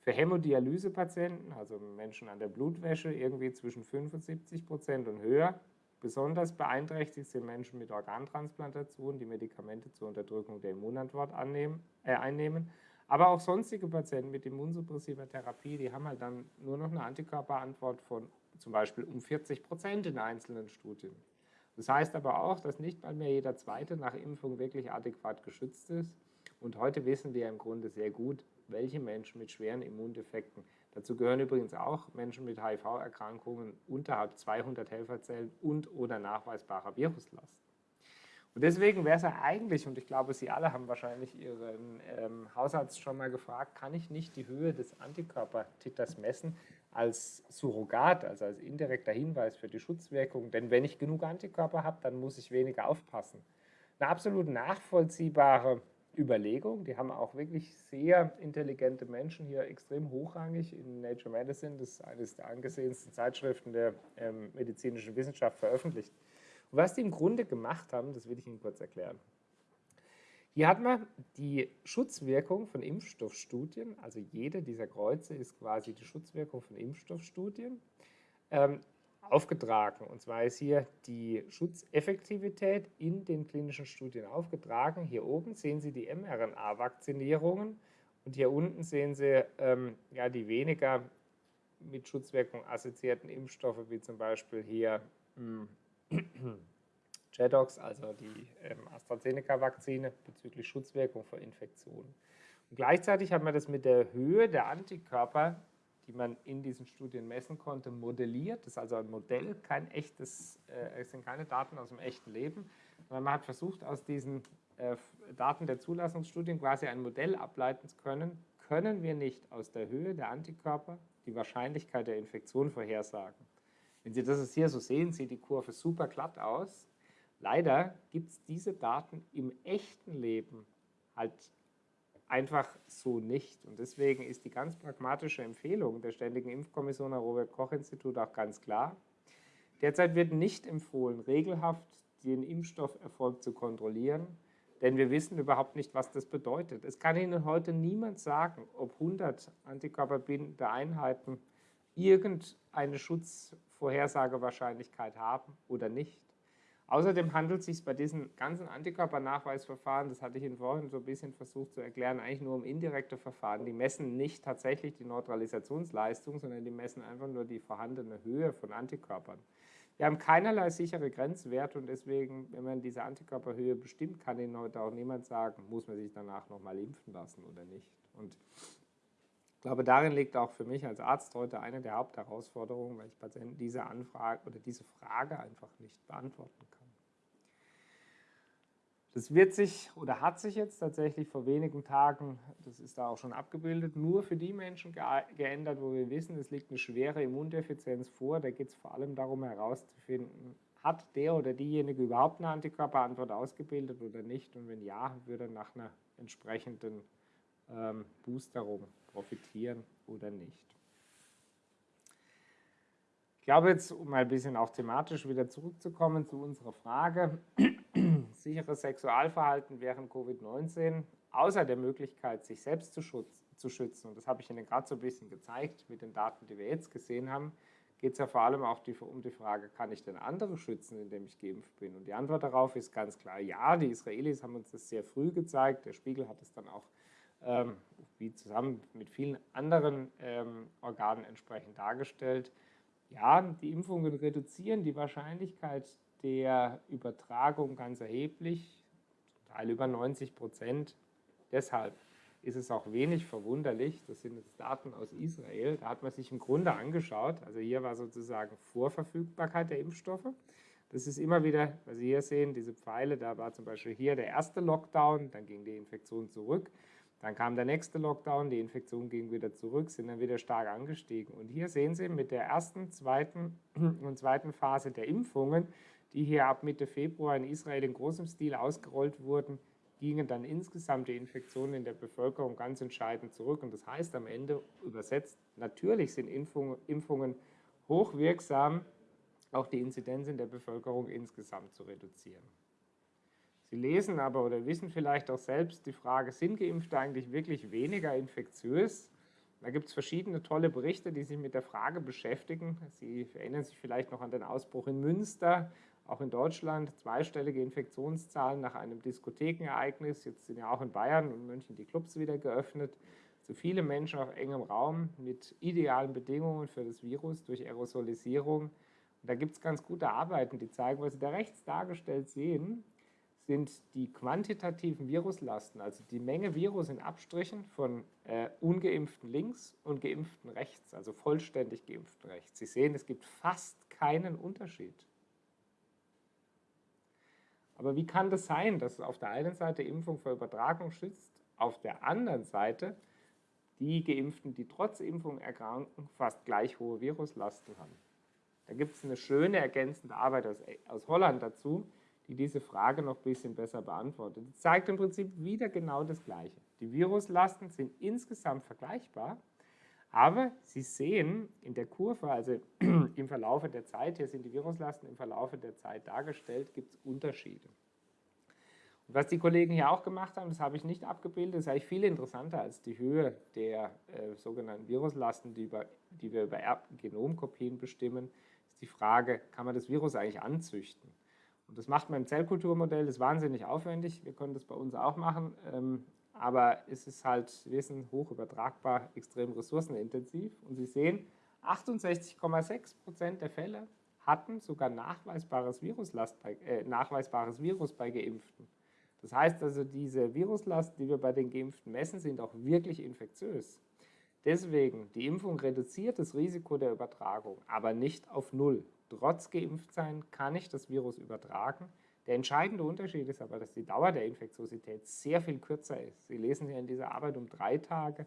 Für Hämodialysepatienten, also Menschen an der Blutwäsche, irgendwie zwischen 75 Prozent und höher. Besonders beeinträchtigt sind Menschen mit Organtransplantation, die Medikamente zur Unterdrückung der Immunantwort annehmen, äh, einnehmen. Aber auch sonstige Patienten mit immunsuppressiver Therapie, die haben halt dann nur noch eine Antikörperantwort von zum Beispiel um 40 Prozent in einzelnen Studien. Das heißt aber auch, dass nicht mal mehr jeder Zweite nach Impfung wirklich adäquat geschützt ist. Und heute wissen wir im Grunde sehr gut, welche Menschen mit schweren Immundefekten, dazu gehören übrigens auch Menschen mit HIV-Erkrankungen unterhalb 200 Helferzellen und oder nachweisbarer Viruslast. Und deswegen wäre es ja eigentlich, und ich glaube, Sie alle haben wahrscheinlich Ihren ähm, Hausarzt schon mal gefragt, kann ich nicht die Höhe des Antikörpertiters messen, als Surrogat, also als indirekter Hinweis für die Schutzwirkung. Denn wenn ich genug Antikörper habe, dann muss ich weniger aufpassen. Eine absolut nachvollziehbare Überlegung. Die haben auch wirklich sehr intelligente Menschen hier extrem hochrangig in Nature Medicine, das ist eines der angesehensten Zeitschriften der ähm, medizinischen Wissenschaft, veröffentlicht. Und was die im Grunde gemacht haben, das will ich Ihnen kurz erklären. Hier hat man die Schutzwirkung von Impfstoffstudien, also jede dieser Kreuze ist quasi die Schutzwirkung von Impfstoffstudien, ähm, aufgetragen. Und zwar ist hier die Schutzeffektivität in den klinischen Studien aufgetragen. Hier oben sehen Sie die mRNA-Vakzinierungen und hier unten sehen Sie ähm, ja, die weniger mit Schutzwirkung assoziierten Impfstoffe, wie zum Beispiel hier hm, JEDOX, also die ähm, AstraZeneca-Vakzine bezüglich Schutzwirkung vor Infektionen. Und gleichzeitig hat man das mit der Höhe der Antikörper, die man in diesen Studien messen konnte, modelliert. Das ist also ein Modell, kein echtes, äh, es sind keine Daten aus dem echten Leben, sondern man hat versucht, aus diesen äh, Daten der Zulassungsstudien quasi ein Modell ableiten zu können. Können wir nicht aus der Höhe der Antikörper die Wahrscheinlichkeit der Infektion vorhersagen? Wenn Sie das hier so sehen, sieht die Kurve super glatt aus. Leider gibt es diese Daten im echten Leben halt einfach so nicht. Und deswegen ist die ganz pragmatische Empfehlung der Ständigen Impfkommission am Robert-Koch-Institut auch ganz klar. Derzeit wird nicht empfohlen, regelhaft den Impfstofferfolg zu kontrollieren, denn wir wissen überhaupt nicht, was das bedeutet. Es kann Ihnen heute niemand sagen, ob 100 antikörperbindende Einheiten irgendeine Schutzvorhersagewahrscheinlichkeit haben oder nicht. Außerdem handelt es sich bei diesen ganzen Antikörpernachweisverfahren, das hatte ich Ihnen vorhin so ein bisschen versucht zu erklären, eigentlich nur um indirekte Verfahren. Die messen nicht tatsächlich die Neutralisationsleistung, sondern die messen einfach nur die vorhandene Höhe von Antikörpern. Wir haben keinerlei sichere Grenzwerte und deswegen, wenn man diese Antikörperhöhe bestimmt, kann Ihnen heute auch niemand sagen, muss man sich danach nochmal impfen lassen oder nicht. Und ich glaube, darin liegt auch für mich als Arzt heute eine der Hauptherausforderungen, weil ich Patienten diese Anfrage oder diese Frage einfach nicht beantworten kann. Das wird sich oder hat sich jetzt tatsächlich vor wenigen Tagen, das ist da auch schon abgebildet, nur für die Menschen geändert, wo wir wissen, es liegt eine schwere Immundefizienz vor. Da geht es vor allem darum herauszufinden, hat der oder diejenige überhaupt eine Antikörperantwort ausgebildet oder nicht? Und wenn ja, würde nach einer entsprechenden ähm, Boosterung profitieren oder nicht. Ich glaube jetzt, um mal ein bisschen auch thematisch wieder zurückzukommen zu unserer Frage, sicheres Sexualverhalten während Covid-19, außer der Möglichkeit, sich selbst zu, schutz, zu schützen, und das habe ich Ihnen gerade so ein bisschen gezeigt mit den Daten, die wir jetzt gesehen haben, geht es ja vor allem auch die, um die Frage, kann ich denn andere schützen, indem ich geimpft bin? Und die Antwort darauf ist ganz klar, ja, die Israelis haben uns das sehr früh gezeigt, der Spiegel hat es dann auch ähm, wie zusammen mit vielen anderen ähm, Organen entsprechend dargestellt. Ja, die Impfungen reduzieren die Wahrscheinlichkeit der Übertragung ganz erheblich, zum Teil über 90 Prozent. Deshalb ist es auch wenig verwunderlich, das sind jetzt Daten aus Israel, da hat man sich im Grunde angeschaut, also hier war sozusagen Vorverfügbarkeit der Impfstoffe. Das ist immer wieder, was Sie hier sehen, diese Pfeile, da war zum Beispiel hier der erste Lockdown, dann ging die Infektion zurück. Dann kam der nächste Lockdown, die Infektion ging wieder zurück, sind dann wieder stark angestiegen. Und hier sehen Sie mit der ersten, zweiten und zweiten Phase der Impfungen, die hier ab Mitte Februar in Israel in großem Stil ausgerollt wurden, gingen dann insgesamt die Infektionen in der Bevölkerung ganz entscheidend zurück. Und das heißt am Ende übersetzt, natürlich sind Impfungen hochwirksam, auch die Inzidenz in der Bevölkerung insgesamt zu reduzieren. Sie lesen aber oder wissen vielleicht auch selbst die Frage, sind Geimpfte eigentlich wirklich weniger infektiös? Da gibt es verschiedene tolle Berichte, die sich mit der Frage beschäftigen. Sie erinnern sich vielleicht noch an den Ausbruch in Münster, auch in Deutschland, zweistellige Infektionszahlen nach einem Diskothekenereignis. Jetzt sind ja auch in Bayern und München die Clubs wieder geöffnet. So viele Menschen auf engem Raum mit idealen Bedingungen für das Virus durch Aerosolisierung. Und da gibt es ganz gute Arbeiten, die zeigen, was Sie da rechts dargestellt sehen, sind die quantitativen Viruslasten, also die Menge Virus in Abstrichen von äh, ungeimpften links und geimpften rechts, also vollständig geimpften rechts. Sie sehen, es gibt fast keinen Unterschied. Aber wie kann das sein, dass auf der einen Seite Impfung vor Übertragung schützt, auf der anderen Seite die Geimpften, die trotz Impfung erkranken, fast gleich hohe Viruslasten haben? Da gibt es eine schöne ergänzende Arbeit aus, aus Holland dazu, die diese Frage noch ein bisschen besser beantwortet. Die zeigt im Prinzip wieder genau das Gleiche. Die Viruslasten sind insgesamt vergleichbar, aber Sie sehen in der Kurve, also im Verlaufe der Zeit, hier sind die Viruslasten im Verlaufe der Zeit dargestellt, gibt es Unterschiede. Und was die Kollegen hier auch gemacht haben, das habe ich nicht abgebildet, ist eigentlich viel interessanter als die Höhe der äh, sogenannten Viruslasten, die, über, die wir über Genomkopien bestimmen, die Frage, kann man das Virus eigentlich anzüchten? Und das macht man im Zellkulturmodell, das ist wahnsinnig aufwendig. Wir können das bei uns auch machen, ähm, aber es ist halt, wir sind hoch übertragbar, extrem ressourcenintensiv. Und Sie sehen, 68,6 Prozent der Fälle hatten sogar nachweisbares, Viruslast bei, äh, nachweisbares Virus bei Geimpften. Das heißt also, diese Viruslast, die wir bei den Geimpften messen, sind auch wirklich infektiös. Deswegen, die Impfung reduziert das Risiko der Übertragung, aber nicht auf Null trotz Geimpftsein kann ich das Virus übertragen. Der entscheidende Unterschied ist aber, dass die Dauer der Infektiosität sehr viel kürzer ist. Sie lesen hier in dieser Arbeit um drei Tage.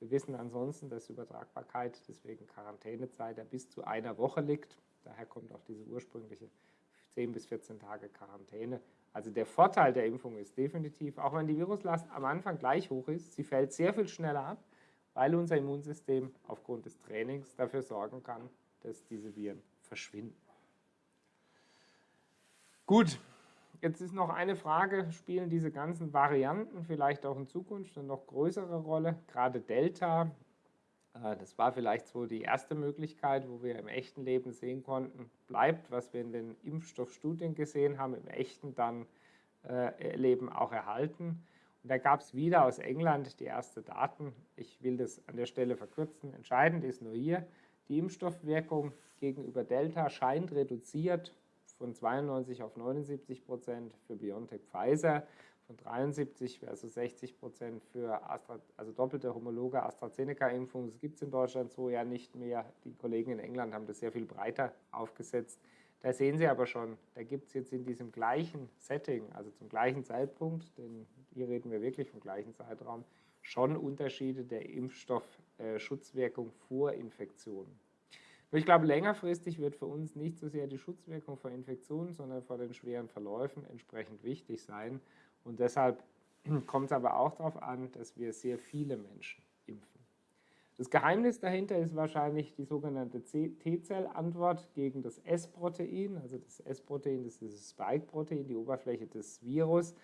Wir wissen ansonsten, dass Übertragbarkeit, deswegen Quarantänezeit, ja bis zu einer Woche liegt. Daher kommt auch diese ursprüngliche 10 bis 14 Tage Quarantäne. Also der Vorteil der Impfung ist definitiv, auch wenn die Viruslast am Anfang gleich hoch ist, sie fällt sehr viel schneller ab, weil unser Immunsystem aufgrund des Trainings dafür sorgen kann, dass diese Viren verschwinden. Gut, jetzt ist noch eine Frage, spielen diese ganzen Varianten vielleicht auch in Zukunft eine noch größere Rolle? Gerade Delta, äh, das war vielleicht so die erste Möglichkeit, wo wir im echten Leben sehen konnten, bleibt, was wir in den Impfstoffstudien gesehen haben, im echten dann äh, Leben auch erhalten. Und da gab es wieder aus England die ersten Daten. Ich will das an der Stelle verkürzen. Entscheidend ist nur hier, die Impfstoffwirkung gegenüber Delta scheint reduziert von 92 auf 79 Prozent für BioNTech Pfizer, von 73 versus 60 Prozent für Astra, also doppelte homologe AstraZeneca-Impfung. Das gibt es in Deutschland so ja nicht mehr. Die Kollegen in England haben das sehr viel breiter aufgesetzt. Da sehen Sie aber schon, da gibt es jetzt in diesem gleichen Setting, also zum gleichen Zeitpunkt, denn hier reden wir wirklich vom gleichen Zeitraum, schon Unterschiede der Impfstoffschutzwirkung vor Infektionen. Ich glaube, längerfristig wird für uns nicht so sehr die Schutzwirkung vor Infektionen, sondern vor den schweren Verläufen entsprechend wichtig sein. Und deshalb kommt es aber auch darauf an, dass wir sehr viele Menschen impfen. Das Geheimnis dahinter ist wahrscheinlich die sogenannte T-Zell-Antwort gegen das S-Protein. Also das S-Protein, das ist das Spike-Protein, die Oberfläche des Virus.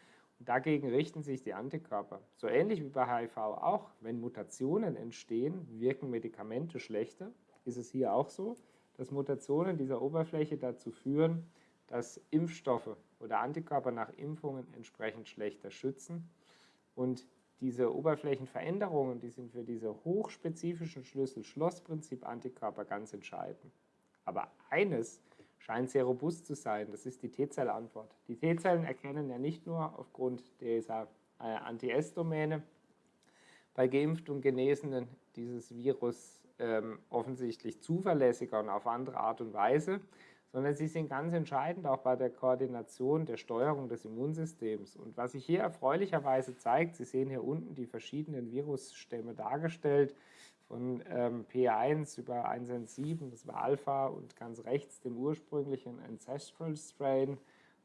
Dagegen richten sich die Antikörper. So ähnlich wie bei HIV auch, wenn Mutationen entstehen, wirken Medikamente schlechter ist es hier auch so, dass Mutationen dieser Oberfläche dazu führen, dass Impfstoffe oder Antikörper nach Impfungen entsprechend schlechter schützen. Und diese Oberflächenveränderungen, die sind für diese hochspezifischen Schlüssel-Schloss-Prinzip-Antikörper ganz entscheidend. Aber eines scheint sehr robust zu sein, das ist die T-Zell-Antwort. Die T-Zellen erkennen ja nicht nur aufgrund dieser äh, Anti-S-Domäne bei Geimpft und Genesenen dieses Virus ähm, offensichtlich zuverlässiger und auf andere Art und Weise, sondern sie sind ganz entscheidend auch bei der Koordination der Steuerung des Immunsystems. Und was sich hier erfreulicherweise zeigt, Sie sehen hier unten die verschiedenen Virusstämme dargestellt, von ähm, P1 über 117, das war Alpha, und ganz rechts dem ursprünglichen Ancestral Strain,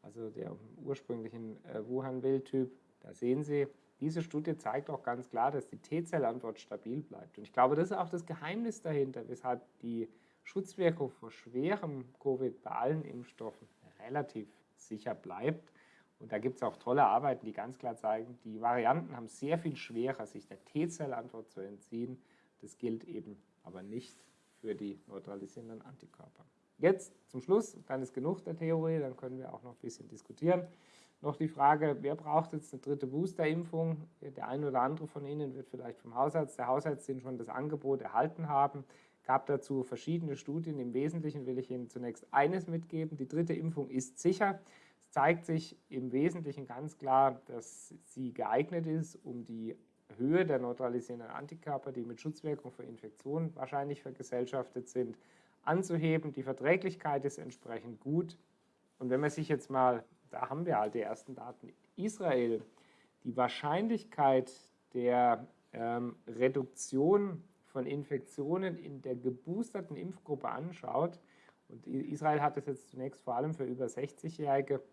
also der ursprünglichen äh, Wuhan-Wildtyp. Da sehen Sie, diese Studie zeigt auch ganz klar, dass die T-Zellantwort stabil bleibt. Und ich glaube, das ist auch das Geheimnis dahinter, weshalb die Schutzwirkung vor schwerem Covid bei allen Impfstoffen relativ sicher bleibt. Und da gibt es auch tolle Arbeiten, die ganz klar zeigen, die Varianten haben sehr viel schwerer, sich der T-Zellantwort zu entziehen. Das gilt eben aber nicht für die neutralisierenden Antikörper. Jetzt zum Schluss, dann ist genug der Theorie, dann können wir auch noch ein bisschen diskutieren noch die Frage, wer braucht jetzt eine dritte Boosterimpfung? Der eine oder andere von Ihnen wird vielleicht vom Hausarzt, der Hausärztin schon das Angebot erhalten haben. Gab dazu verschiedene Studien. Im Wesentlichen will ich Ihnen zunächst eines mitgeben. Die dritte Impfung ist sicher. Es zeigt sich im Wesentlichen ganz klar, dass sie geeignet ist, um die Höhe der neutralisierenden Antikörper, die mit Schutzwirkung für Infektionen wahrscheinlich vergesellschaftet sind, anzuheben. Die Verträglichkeit ist entsprechend gut. Und wenn man sich jetzt mal da haben wir halt die ersten Daten. Israel, die Wahrscheinlichkeit der ähm, Reduktion von Infektionen in der geboosterten Impfgruppe anschaut, und Israel hat es jetzt zunächst vor allem für über 60-Jährige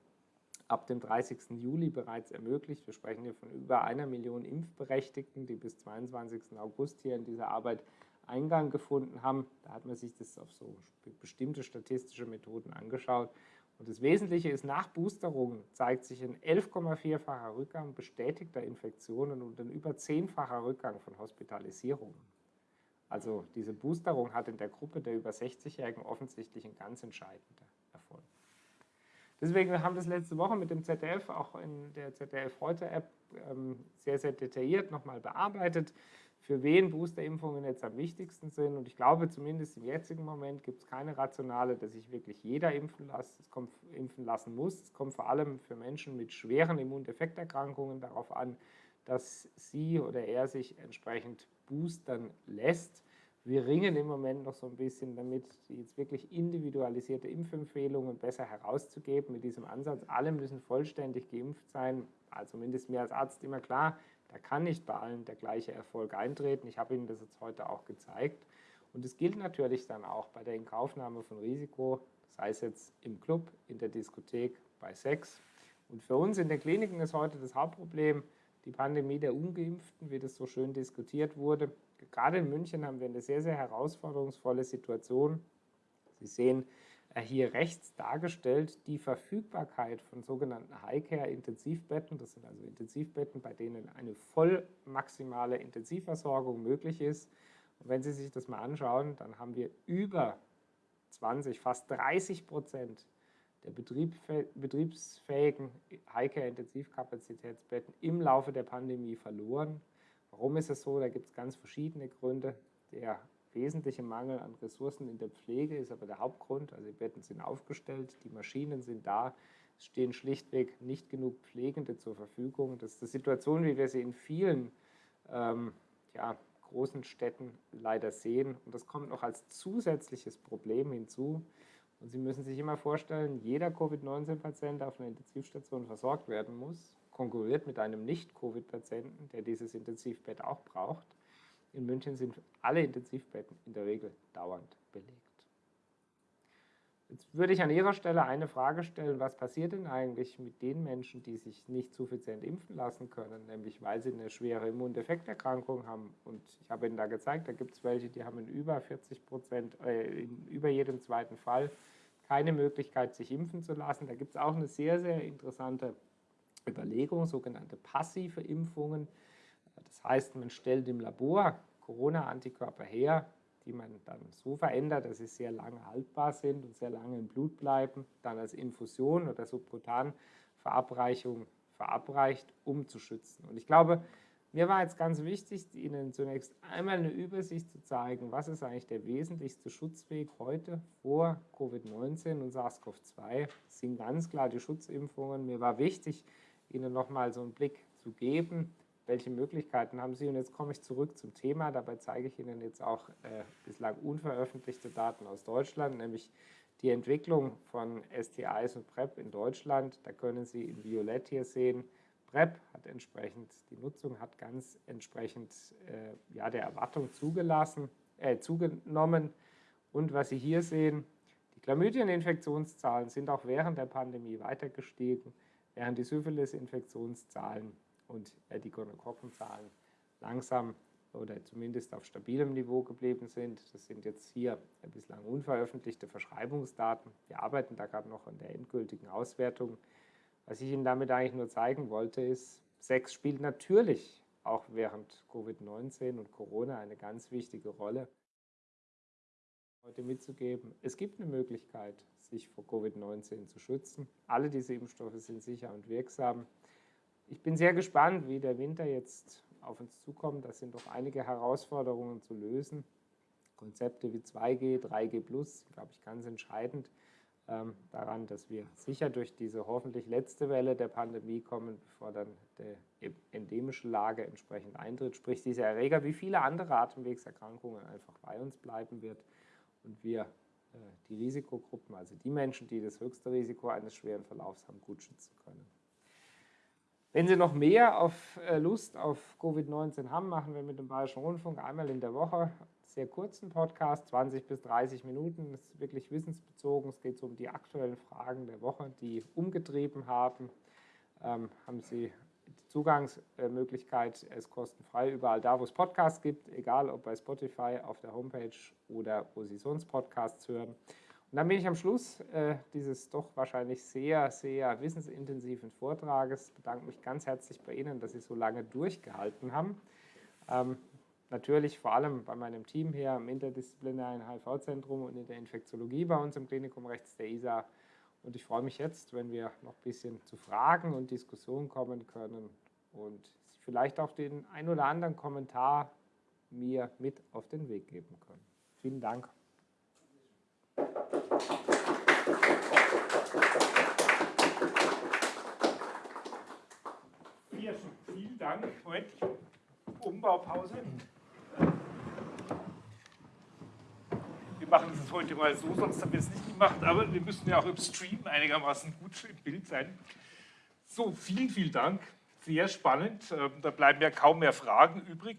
ab dem 30. Juli bereits ermöglicht. Wir sprechen hier von über einer Million Impfberechtigten, die bis 22. August hier in dieser Arbeit Eingang gefunden haben. Da hat man sich das auf so bestimmte statistische Methoden angeschaut. Und das Wesentliche ist, nach Boosterung zeigt sich ein 11,4-facher Rückgang bestätigter Infektionen und ein über 10-facher Rückgang von Hospitalisierungen. Also diese Boosterung hat in der Gruppe der über 60-Jährigen offensichtlich ein ganz entscheidender Erfolg. Deswegen haben wir das letzte Woche mit dem ZDF, auch in der ZDF Heute App, ähm, sehr, sehr detailliert nochmal bearbeitet für wen Boosterimpfungen jetzt am wichtigsten sind. Und ich glaube, zumindest im jetzigen Moment gibt es keine Rationale, dass sich wirklich jeder impfen, las kommt, impfen lassen muss. Es kommt vor allem für Menschen mit schweren Immundefekterkrankungen darauf an, dass sie oder er sich entsprechend boostern lässt. Wir ringen im Moment noch so ein bisschen damit, jetzt wirklich individualisierte Impfempfehlungen besser herauszugeben mit diesem Ansatz. Alle müssen vollständig geimpft sein. Also zumindest mir als Arzt immer klar, da kann nicht bei allen der gleiche Erfolg eintreten. Ich habe Ihnen das jetzt heute auch gezeigt. Und es gilt natürlich dann auch bei der Inkaufnahme von Risiko, sei es jetzt im Club, in der Diskothek, bei Sex. Und für uns in den Kliniken ist heute das Hauptproblem die Pandemie der Ungeimpften, wie das so schön diskutiert wurde. Gerade in München haben wir eine sehr, sehr herausforderungsvolle Situation. Sie sehen, äh, hier rechts dargestellt die Verfügbarkeit von sogenannten High-Care-Intensivbetten. Das sind also Intensivbetten, bei denen eine voll maximale Intensivversorgung möglich ist. Und wenn Sie sich das mal anschauen, dann haben wir über 20, fast 30 Prozent der betriebsfähigen High-Care-Intensivkapazitätsbetten im Laufe der Pandemie verloren. Warum ist es so? Da gibt es ganz verschiedene Gründe. Der wesentliche Mangel an Ressourcen in der Pflege ist aber der Hauptgrund. Also die Betten sind aufgestellt, die Maschinen sind da, es stehen schlichtweg nicht genug Pflegende zur Verfügung. Das ist eine Situation, wie wir sie in vielen ähm, ja, großen Städten leider sehen. Und das kommt noch als zusätzliches Problem hinzu. Und Sie müssen sich immer vorstellen, jeder Covid-19-Patient, der auf einer Intensivstation versorgt werden muss, konkurriert mit einem Nicht-Covid-Patienten, der dieses Intensivbett auch braucht. In München sind alle Intensivbetten in der Regel dauernd belegt. Jetzt würde ich an Ihrer Stelle eine Frage stellen, was passiert denn eigentlich mit den Menschen, die sich nicht suffizient impfen lassen können, nämlich weil sie eine schwere Immundefekterkrankung haben. Und ich habe Ihnen da gezeigt, da gibt es welche, die haben in über 40 Prozent, äh, in über jedem zweiten Fall keine Möglichkeit, sich impfen zu lassen. Da gibt es auch eine sehr, sehr interessante Überlegung, sogenannte passive Impfungen. Das heißt, man stellt im Labor Corona-Antikörper her, die man dann so verändert, dass sie sehr lange haltbar sind und sehr lange im Blut bleiben, dann als Infusion oder Subkutanverabreichung verabreicht, um zu schützen. Und ich glaube, mir war jetzt ganz wichtig, Ihnen zunächst einmal eine Übersicht zu zeigen, was ist eigentlich der wesentlichste Schutzweg heute vor Covid-19 und SARS-CoV-2. Das sind ganz klar die Schutzimpfungen. Mir war wichtig, Ihnen nochmal so einen Blick zu geben, welche Möglichkeiten haben Sie? Und jetzt komme ich zurück zum Thema. Dabei zeige ich Ihnen jetzt auch äh, bislang unveröffentlichte Daten aus Deutschland, nämlich die Entwicklung von STIs und PrEP in Deutschland. Da können Sie in Violett hier sehen, PrEP hat entsprechend, die Nutzung hat ganz entsprechend äh, ja, der Erwartung zugelassen, äh, zugenommen. Und was Sie hier sehen, die Chlamydieninfektionszahlen sind auch während der Pandemie weiter gestiegen, während die Syphilis-Infektionszahlen und äh, die Gonokokkenzahlen langsam oder zumindest auf stabilem Niveau geblieben sind. Das sind jetzt hier bislang unveröffentlichte Verschreibungsdaten. Wir arbeiten da gerade noch an der endgültigen Auswertung. Was ich Ihnen damit eigentlich nur zeigen wollte, ist, Sex spielt natürlich auch während Covid-19 und Corona eine ganz wichtige Rolle. Heute mitzugeben, es gibt eine Möglichkeit, sich vor Covid-19 zu schützen. Alle diese Impfstoffe sind sicher und wirksam. Ich bin sehr gespannt, wie der Winter jetzt auf uns zukommt. Das sind doch einige Herausforderungen zu lösen. Konzepte wie 2G, 3G Plus, glaube ich, ganz entscheidend ähm, daran, dass wir sicher durch diese hoffentlich letzte Welle der Pandemie kommen, bevor dann die endemische Lage entsprechend eintritt. Sprich, dieser Erreger wie viele andere Atemwegserkrankungen einfach bei uns bleiben wird und wir äh, die Risikogruppen, also die Menschen, die das höchste Risiko eines schweren Verlaufs haben, gut schützen können. Wenn Sie noch mehr auf äh, Lust auf Covid-19 haben, machen wir mit dem Bayerischen Rundfunk einmal in der Woche sehr kurzen Podcast, 20 bis 30 Minuten. Das ist wirklich wissensbezogen. Es geht so um die aktuellen Fragen der Woche, die umgetrieben haben. Ähm, haben Sie die Zugangsmöglichkeit, es kostenfrei überall da, wo es Podcasts gibt, egal ob bei Spotify, auf der Homepage oder wo Sie sonst Podcasts hören. Und dann bin ich am Schluss äh, dieses doch wahrscheinlich sehr, sehr wissensintensiven Vortrages. Bedanke mich ganz herzlich bei Ihnen, dass Sie so lange durchgehalten haben. Ähm, natürlich vor allem bei meinem Team hier im interdisziplinären HIV-Zentrum und in der Infektiologie bei uns im Klinikum rechts der ISA. Und ich freue mich jetzt, wenn wir noch ein bisschen zu Fragen und Diskussionen kommen können und vielleicht auch den ein oder anderen Kommentar mir mit auf den Weg geben können. Vielen Dank. Vielen Dank. Moment, Umbaupause. Machen das heute mal so, sonst haben wir es nicht gemacht, aber wir müssen ja auch im Stream einigermaßen gut im Bild sein. So, vielen, vielen Dank. Sehr spannend. Ähm, da bleiben ja kaum mehr Fragen übrig.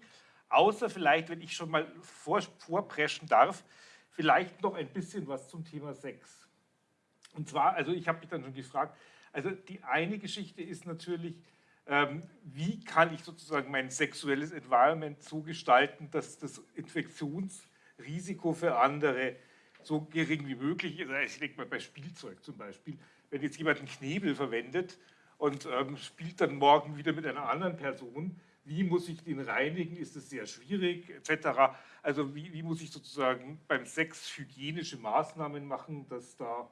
Außer vielleicht, wenn ich schon mal vor, vorpreschen darf, vielleicht noch ein bisschen was zum Thema Sex. Und zwar, also ich habe mich dann schon gefragt, also die eine Geschichte ist natürlich, ähm, wie kann ich sozusagen mein sexuelles Environment so gestalten, dass das Infektionsrisiko für andere so gering wie möglich ist. Also ich denke mal bei Spielzeug zum Beispiel. Wenn jetzt jemand einen Knebel verwendet und ähm, spielt dann morgen wieder mit einer anderen Person, wie muss ich den reinigen, ist es sehr schwierig, etc. Also wie, wie muss ich sozusagen beim Sex hygienische Maßnahmen machen, dass da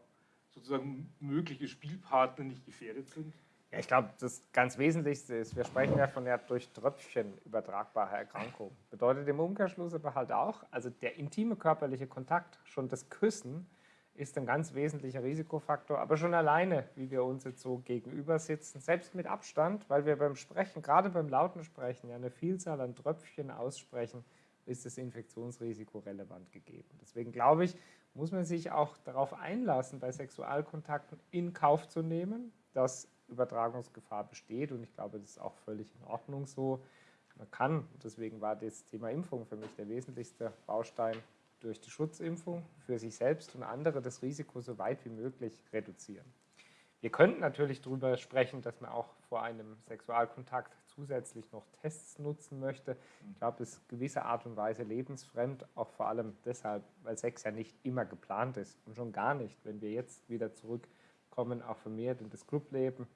sozusagen mögliche Spielpartner nicht gefährdet sind? Ja, ich glaube, das ganz Wesentlichste ist, wir sprechen ja von der durch Tröpfchen übertragbaren Erkrankung. Bedeutet im Umkehrschluss aber halt auch, also der intime körperliche Kontakt, schon das Küssen, ist ein ganz wesentlicher Risikofaktor. Aber schon alleine, wie wir uns jetzt so gegenüber sitzen, selbst mit Abstand, weil wir beim Sprechen, gerade beim lauten Sprechen, ja eine Vielzahl an Tröpfchen aussprechen, ist das Infektionsrisiko relevant gegeben. Deswegen glaube ich, muss man sich auch darauf einlassen, bei Sexualkontakten in Kauf zu nehmen, dass Übertragungsgefahr besteht. Und ich glaube, das ist auch völlig in Ordnung so. Man kann, deswegen war das Thema Impfung für mich der wesentlichste Baustein, durch die Schutzimpfung für sich selbst und andere das Risiko so weit wie möglich reduzieren. Wir könnten natürlich darüber sprechen, dass man auch vor einem Sexualkontakt zusätzlich noch Tests nutzen möchte. Ich glaube, das ist gewisser Art und Weise lebensfremd, auch vor allem deshalb, weil Sex ja nicht immer geplant ist und schon gar nicht, wenn wir jetzt wieder zurückkommen, auch vermehrt in das Clubleben,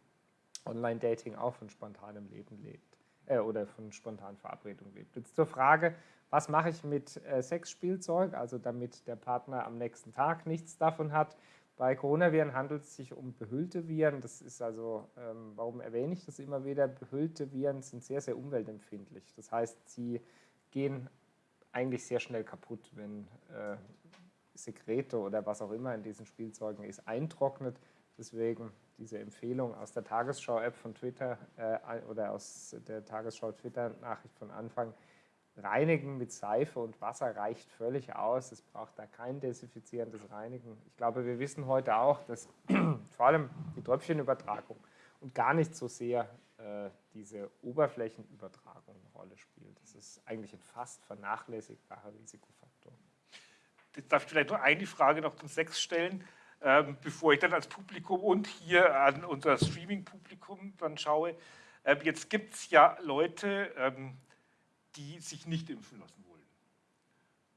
Online-Dating auch von spontanem Leben lebt äh, oder von spontanen Verabredungen lebt. Jetzt zur Frage, was mache ich mit äh, Sexspielzeug, also damit der Partner am nächsten Tag nichts davon hat. Bei Coronaviren handelt es sich um behüllte Viren. Das ist also, ähm, warum erwähne ich das immer wieder? Behüllte Viren sind sehr, sehr umweltempfindlich. Das heißt, sie gehen eigentlich sehr schnell kaputt, wenn äh, Sekrete oder was auch immer in diesen Spielzeugen ist, eintrocknet. Deswegen diese Empfehlung aus der Tagesschau-App von Twitter äh, oder aus der Tagesschau-Twitter-Nachricht von Anfang, Reinigen mit Seife und Wasser reicht völlig aus. Es braucht da kein desinfizierendes Reinigen. Ich glaube, wir wissen heute auch, dass vor allem die Tröpfchenübertragung und gar nicht so sehr äh, diese Oberflächenübertragung eine Rolle spielt. Das ist eigentlich ein fast vernachlässigbarer Risikofaktor. Jetzt darf ich vielleicht noch eine Frage noch zum Sex stellen, ähm, bevor ich dann als Publikum und hier an unser Streaming-Publikum dann schaue. Ähm, jetzt gibt es ja Leute, ähm, die sich nicht impfen lassen wollen.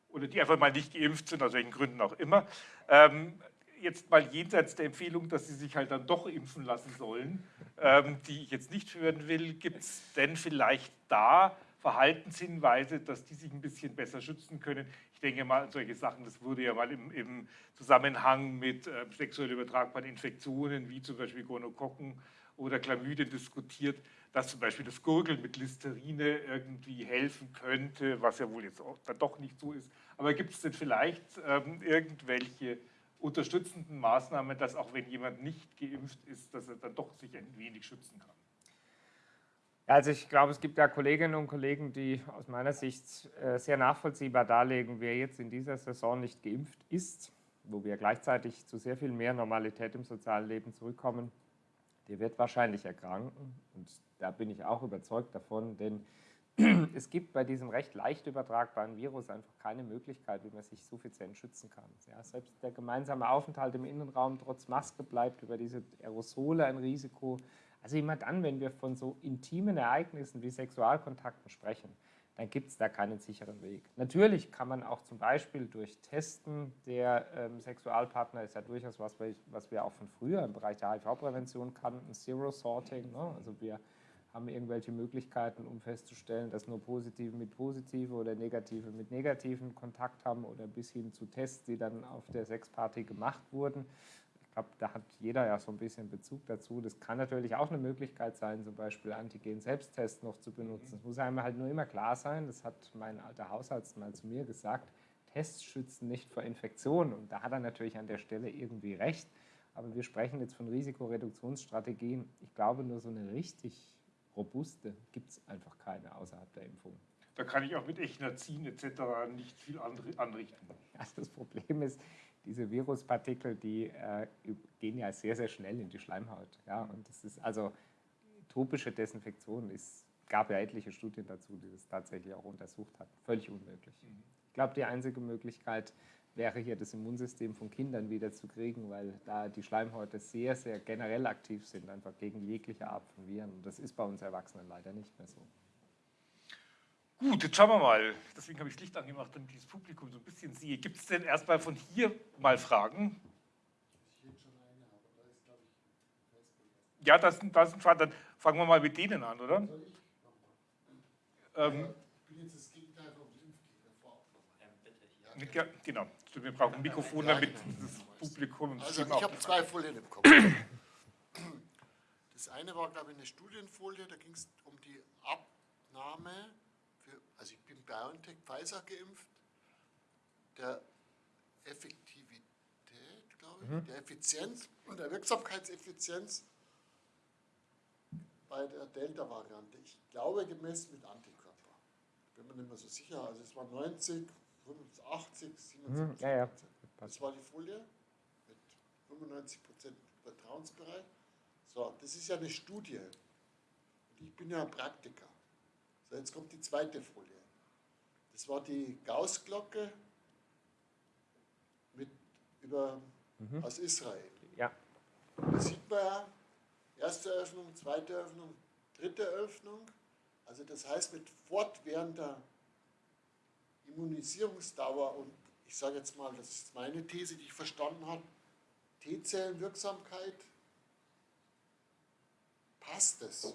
Oder die einfach mal nicht geimpft sind, aus welchen Gründen auch immer. Ähm, jetzt mal jenseits der Empfehlung, dass sie sich halt dann doch impfen lassen sollen, ähm, die ich jetzt nicht hören will, gibt es denn vielleicht da Verhaltenshinweise, dass die sich ein bisschen besser schützen können? Ich denke mal an solche Sachen, das wurde ja mal im, im Zusammenhang mit äh, sexuell übertragbaren Infektionen, wie zum Beispiel Gonokokken oder Chlamydien diskutiert, dass zum Beispiel das Gurgeln mit Listerine irgendwie helfen könnte, was ja wohl jetzt auch dann doch nicht so ist. Aber gibt es denn vielleicht ähm, irgendwelche unterstützenden Maßnahmen, dass auch wenn jemand nicht geimpft ist, dass er dann doch sich ein wenig schützen kann? Also ich glaube, es gibt da Kolleginnen und Kollegen, die aus meiner Sicht äh, sehr nachvollziehbar darlegen, wer jetzt in dieser Saison nicht geimpft ist, wo wir gleichzeitig zu sehr viel mehr Normalität im sozialen Leben zurückkommen, der wird wahrscheinlich erkranken. Und da bin ich auch überzeugt davon, denn es gibt bei diesem recht leicht übertragbaren Virus einfach keine Möglichkeit, wie man sich suffizient schützen kann. Ja, selbst der gemeinsame Aufenthalt im Innenraum trotz Maske bleibt über diese Aerosole ein Risiko. Also immer dann, wenn wir von so intimen Ereignissen wie Sexualkontakten sprechen, dann gibt es da keinen sicheren Weg. Natürlich kann man auch zum Beispiel durch Testen der ähm, Sexualpartner, ist ja durchaus was, was wir auch von früher im Bereich der HIV-Prävention kannten, Zero Sorting, ne? also wir haben irgendwelche Möglichkeiten, um festzustellen, dass nur Positive mit Positive oder Negative mit Negativen Kontakt haben oder bis hin zu Tests, die dann auf der Sexparty gemacht wurden. Glaube, da hat jeder ja so ein bisschen Bezug dazu. Das kann natürlich auch eine Möglichkeit sein, zum Beispiel Antigen-Selbsttest noch zu benutzen. Es muss einem halt nur immer klar sein, das hat mein alter Hausarzt mal zu mir gesagt, Tests schützen nicht vor Infektionen. Und da hat er natürlich an der Stelle irgendwie recht. Aber wir sprechen jetzt von Risikoreduktionsstrategien. Ich glaube, nur so eine richtig robuste gibt es einfach keine außerhalb der Impfung. Da kann ich auch mit Echinazin etc. nicht viel anrichten. Also das Problem ist, diese Viruspartikel, die äh, gehen ja sehr, sehr schnell in die Schleimhaut. Ja? Und das ist also topische Desinfektion. Es gab ja etliche Studien dazu, die das tatsächlich auch untersucht haben. Völlig unmöglich. Mhm. Ich glaube, die einzige Möglichkeit, wäre hier das Immunsystem von Kindern wieder zu kriegen, weil da die Schleimhäute sehr, sehr generell aktiv sind, einfach gegen jegliche Art von Viren. Und das ist bei uns Erwachsenen leider nicht mehr so. Gut, jetzt schauen wir mal. Deswegen habe ich das Licht angemacht, damit ich das Publikum so ein bisschen sehe. Gibt es denn erstmal von hier mal Fragen? Ja, das sind, das sind Fragen. Dann fangen wir mal mit denen an, oder? Ähm, ich bin jetzt das Gegenteil vom Impfgegner vorab. Ja, genau. Wir brauchen ein Mikrofon, damit das Publikum... Also ich habe zwei Folien im Kopf. Das eine war, glaube ich, eine Studienfolie, da ging es um die Abnahme, also ich bin BioNTech Pfizer geimpft, der Effektivität, glaube ich, mhm. der Effizienz und der Wirksamkeitseffizienz bei der Delta-Variante. Ich glaube, gemessen mit Antikörper. Bin mir nicht mehr so sicher. Also es war 90, 85, 77 ja, ja. Das war die Folie mit 95% Vertrauensbereich. So, das ist ja eine Studie. Und ich bin ja ein Praktiker. So, jetzt kommt die zweite Folie. Das war die Gauss-Glocke über, mhm. aus Israel. Ja. Da sieht man ja, erste Öffnung, zweite Öffnung, dritte Öffnung. Also das heißt, mit fortwährender Immunisierungsdauer und ich sage jetzt mal, das ist meine These, die ich verstanden habe, T-Zellenwirksamkeit, passt es.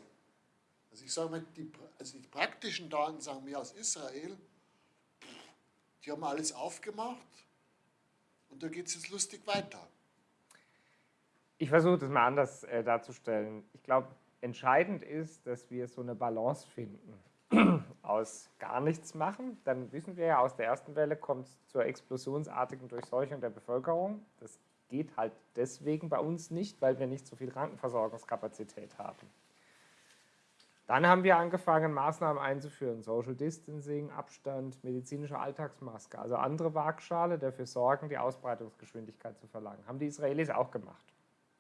Also ich sage mal, die, also die praktischen Daten sagen mir aus Israel, die haben alles aufgemacht und da geht es jetzt lustig weiter. Ich versuche das mal anders äh, darzustellen. Ich glaube, entscheidend ist, dass wir so eine Balance finden aus gar nichts machen, dann wissen wir ja, aus der ersten Welle kommt es zur explosionsartigen Durchseuchung der Bevölkerung. Das geht halt deswegen bei uns nicht, weil wir nicht so viel Krankenversorgungskapazität haben. Dann haben wir angefangen, Maßnahmen einzuführen, Social Distancing, Abstand, medizinische Alltagsmaske, also andere Waagschale dafür sorgen, die Ausbreitungsgeschwindigkeit zu verlangen. Haben die Israelis auch gemacht.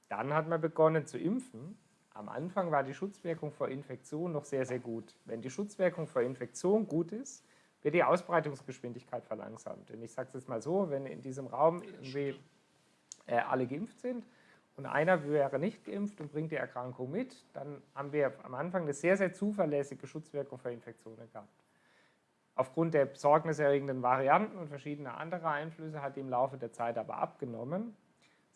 Dann hat man begonnen zu impfen am Anfang war die Schutzwirkung vor Infektion noch sehr, sehr gut. Wenn die Schutzwirkung vor Infektion gut ist, wird die Ausbreitungsgeschwindigkeit verlangsamt. Und ich sage es jetzt mal so, wenn in diesem Raum irgendwie äh, alle geimpft sind und einer wäre nicht geimpft und bringt die Erkrankung mit, dann haben wir am Anfang eine sehr, sehr zuverlässige Schutzwirkung vor Infektionen gehabt. Aufgrund der besorgniserregenden Varianten und verschiedener anderer Einflüsse hat die im Laufe der Zeit aber abgenommen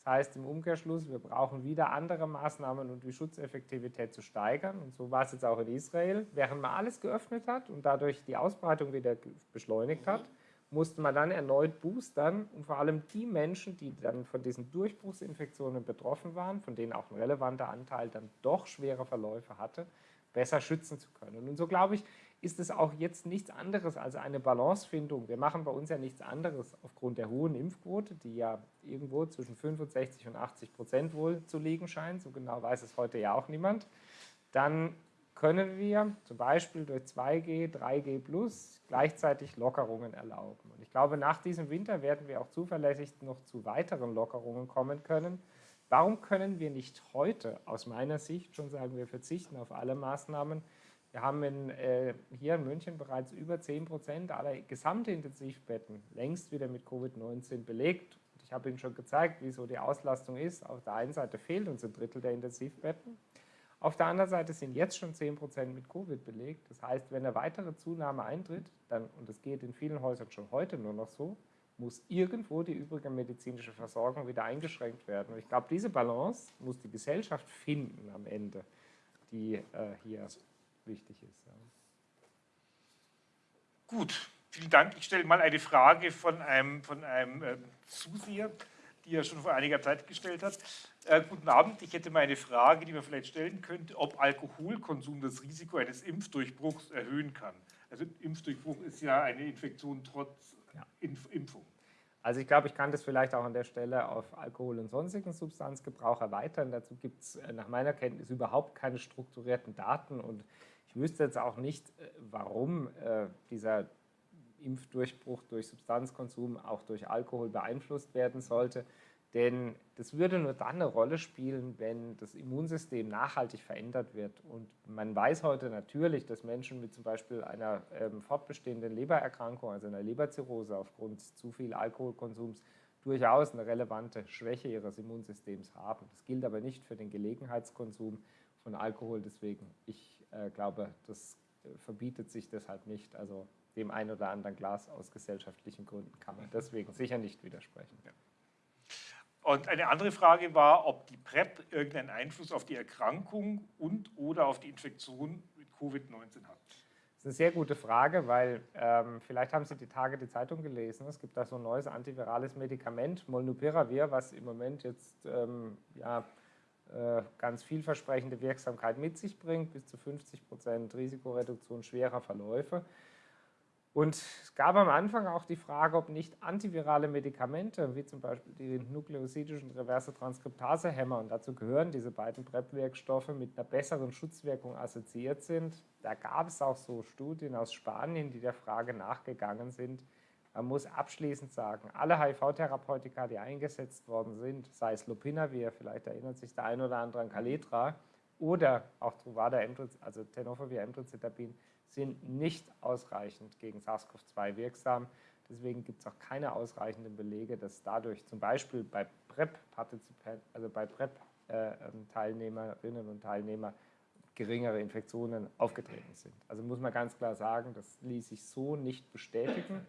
heißt im Umkehrschluss, wir brauchen wieder andere Maßnahmen, um die Schutzeffektivität zu steigern. Und so war es jetzt auch in Israel. Während man alles geöffnet hat und dadurch die Ausbreitung wieder beschleunigt hat, musste man dann erneut boostern und vor allem die Menschen, die dann von diesen Durchbruchsinfektionen betroffen waren, von denen auch ein relevanter Anteil dann doch schwere Verläufe hatte, besser schützen zu können. Und so glaube ich, ist es auch jetzt nichts anderes als eine Balancefindung. Wir machen bei uns ja nichts anderes aufgrund der hohen Impfquote, die ja irgendwo zwischen 65 und 80 Prozent wohl zu liegen scheint. So genau weiß es heute ja auch niemand. Dann können wir zum Beispiel durch 2G, 3G plus gleichzeitig Lockerungen erlauben. Und ich glaube, nach diesem Winter werden wir auch zuverlässig noch zu weiteren Lockerungen kommen können. Warum können wir nicht heute aus meiner Sicht schon sagen, wir verzichten auf alle Maßnahmen, wir haben in, äh, hier in München bereits über 10 Prozent aller Gesamtintensivbetten längst wieder mit Covid-19 belegt. Ich habe Ihnen schon gezeigt, wieso die Auslastung ist. Auf der einen Seite fehlt uns ein Drittel der Intensivbetten. Auf der anderen Seite sind jetzt schon 10 Prozent mit Covid belegt. Das heißt, wenn eine weitere Zunahme eintritt, dann, und das geht in vielen Häusern schon heute nur noch so, muss irgendwo die übrige medizinische Versorgung wieder eingeschränkt werden. Und ich glaube, diese Balance muss die Gesellschaft finden am Ende die äh, hier wichtig ist. Ja. Gut, vielen Dank. Ich stelle mal eine Frage von einem, von einem ähm, Zuseher, die er schon vor einiger Zeit gestellt hat. Äh, guten Abend, ich hätte mal eine Frage, die man vielleicht stellen könnte, ob Alkoholkonsum das Risiko eines Impfdurchbruchs erhöhen kann. Also Impfdurchbruch ist ja eine Infektion trotz ja. Impf Impfung. Also ich glaube, ich kann das vielleicht auch an der Stelle auf Alkohol und sonstigen Substanzgebrauch erweitern. Dazu gibt es äh, nach meiner Kenntnis überhaupt keine strukturierten Daten und ich wüsste jetzt auch nicht, äh, warum äh, dieser Impfdurchbruch durch Substanzkonsum auch durch Alkohol beeinflusst werden sollte. Denn das würde nur dann eine Rolle spielen, wenn das Immunsystem nachhaltig verändert wird. Und man weiß heute natürlich, dass Menschen mit zum Beispiel einer ähm, fortbestehenden Lebererkrankung, also einer Leberzirrhose aufgrund zu viel Alkoholkonsums, durchaus eine relevante Schwäche ihres Immunsystems haben. Das gilt aber nicht für den Gelegenheitskonsum von Alkohol. Deswegen, ich äh, glaube, das äh, verbietet sich deshalb nicht. Also dem ein oder anderen Glas aus gesellschaftlichen Gründen kann man deswegen sicher nicht widersprechen. Ja. Und eine andere Frage war, ob die PrEP irgendeinen Einfluss auf die Erkrankung und oder auf die Infektion mit Covid-19 hat. Das ist eine sehr gute Frage, weil ähm, vielleicht haben Sie die Tage die Zeitung gelesen. Es gibt da so ein neues antivirales Medikament, Molnupiravir, was im Moment jetzt ähm, ja, äh, ganz vielversprechende Wirksamkeit mit sich bringt, bis zu 50 Prozent Risikoreduktion schwerer Verläufe. Und es gab am Anfang auch die Frage, ob nicht antivirale Medikamente, wie zum Beispiel die nukleosidischen reverse Transkriptase-Hämmer, und dazu gehören diese beiden PrEP-Wirkstoffe, mit einer besseren Schutzwirkung assoziiert sind. Da gab es auch so Studien aus Spanien, die der Frage nachgegangen sind. Man muss abschließend sagen, alle HIV-Therapeutika, die eingesetzt worden sind, sei es Lopinavir, vielleicht erinnert sich der ein oder andere an Caletra, oder auch Truvada, also Tenofovir, Emtricitabin, sind nicht ausreichend gegen SARS-CoV-2 wirksam. Deswegen gibt es auch keine ausreichenden Belege, dass dadurch zum Beispiel bei PrEP-Partizipanten, also bei PrEP-Teilnehmerinnen und Teilnehmern geringere Infektionen aufgetreten sind. Also muss man ganz klar sagen, das ließ sich so nicht bestätigen.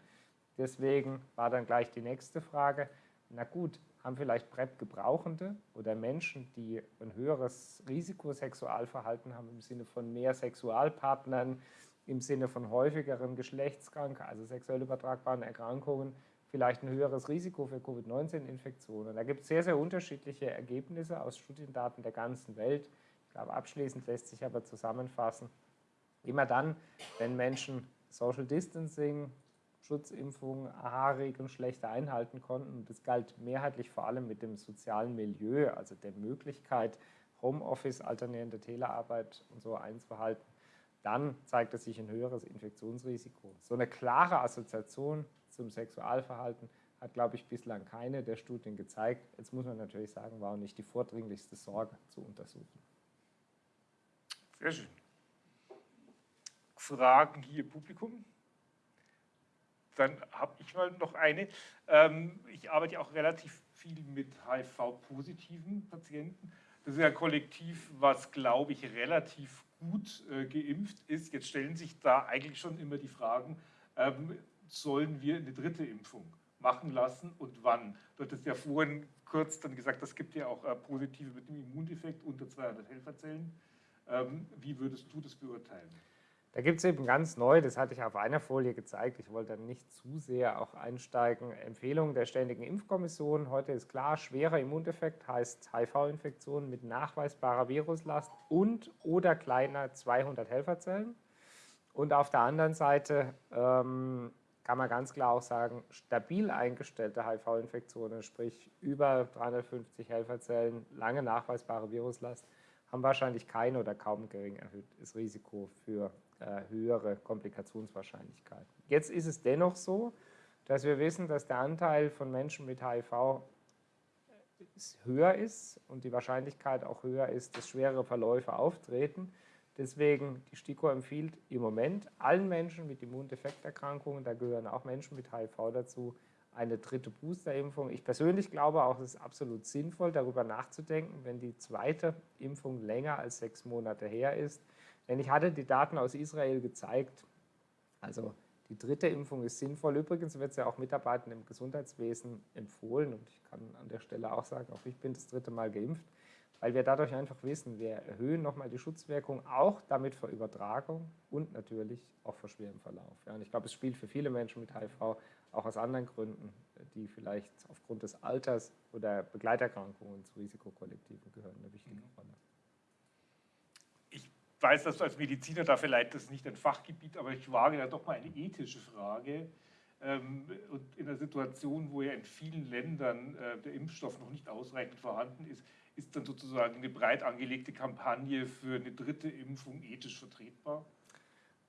Deswegen war dann gleich die nächste Frage, na gut, haben vielleicht PrEP-Gebrauchende oder Menschen, die ein höheres Risikosexualverhalten haben im Sinne von mehr Sexualpartnern, im Sinne von häufigeren Geschlechtskranken, also sexuell übertragbaren Erkrankungen, vielleicht ein höheres Risiko für Covid-19-Infektionen. Da gibt es sehr, sehr unterschiedliche Ergebnisse aus Studiendaten der ganzen Welt. Ich glaube, abschließend lässt sich aber zusammenfassen, immer dann, wenn Menschen Social Distancing, Schutzimpfungen, AHA-Regeln schlechter einhalten konnten, und das galt mehrheitlich vor allem mit dem sozialen Milieu, also der Möglichkeit, Homeoffice, alternierende Telearbeit und so einzuhalten, dann zeigt es sich ein höheres Infektionsrisiko. So eine klare Assoziation zum Sexualverhalten hat, glaube ich, bislang keine der Studien gezeigt. Jetzt muss man natürlich sagen, war auch nicht die vordringlichste Sorge zu untersuchen. Sehr schön. Fragen hier im Publikum? Dann habe ich mal noch eine. Ähm, ich arbeite auch relativ viel mit HIV-positiven Patienten. Das ist ja ein Kollektiv, was, glaube ich, relativ gut äh, geimpft ist. Jetzt stellen sich da eigentlich schon immer die Fragen, ähm, sollen wir eine dritte Impfung machen lassen und wann? Du hattest ja vorhin kurz dann gesagt, das gibt ja auch äh, positive mit dem Immundefekt unter 200 Helferzellen. Ähm, wie würdest du das beurteilen? Da gibt es eben ganz neu, das hatte ich auf einer Folie gezeigt, ich wollte dann nicht zu sehr auch einsteigen, Empfehlungen der Ständigen Impfkommission. Heute ist klar, schwerer Immundefekt heißt HIV-Infektion mit nachweisbarer Viruslast und oder kleiner 200 Helferzellen. Und auf der anderen Seite ähm, kann man ganz klar auch sagen, stabil eingestellte HIV-Infektionen, sprich über 350 Helferzellen, lange nachweisbare Viruslast, haben wahrscheinlich kein oder kaum gering erhöhtes Risiko für höhere Komplikationswahrscheinlichkeiten. Jetzt ist es dennoch so, dass wir wissen, dass der Anteil von Menschen mit HIV höher ist und die Wahrscheinlichkeit auch höher ist, dass schwere Verläufe auftreten. Deswegen, die STIKO empfiehlt im Moment allen Menschen mit Immundefekterkrankungen, da gehören auch Menschen mit HIV dazu, eine dritte Boosterimpfung. Ich persönlich glaube auch, es ist absolut sinnvoll, darüber nachzudenken, wenn die zweite Impfung länger als sechs Monate her ist, denn ich hatte die Daten aus Israel gezeigt. Also die dritte Impfung ist sinnvoll. Übrigens wird es ja auch Mitarbeitern im Gesundheitswesen empfohlen. Und ich kann an der Stelle auch sagen, auch ich bin das dritte Mal geimpft. weil wir dadurch einfach wissen, wir erhöhen nochmal die Schutzwirkung auch damit vor Übertragung und natürlich auch vor schwerem Verlauf. Ja, und ich glaube, es spielt für viele Menschen mit HIV auch aus anderen Gründen, die vielleicht aufgrund des Alters oder Begleiterkrankungen zu Risikokollektiven gehören, eine wichtige mhm. Rolle. Ich weiß, dass du als Mediziner da vielleicht das nicht ein Fachgebiet, aber ich wage da doch mal eine ethische Frage. Ähm, und in einer Situation, wo ja in vielen Ländern äh, der Impfstoff noch nicht ausreichend vorhanden ist, ist dann sozusagen eine breit angelegte Kampagne für eine dritte Impfung ethisch vertretbar?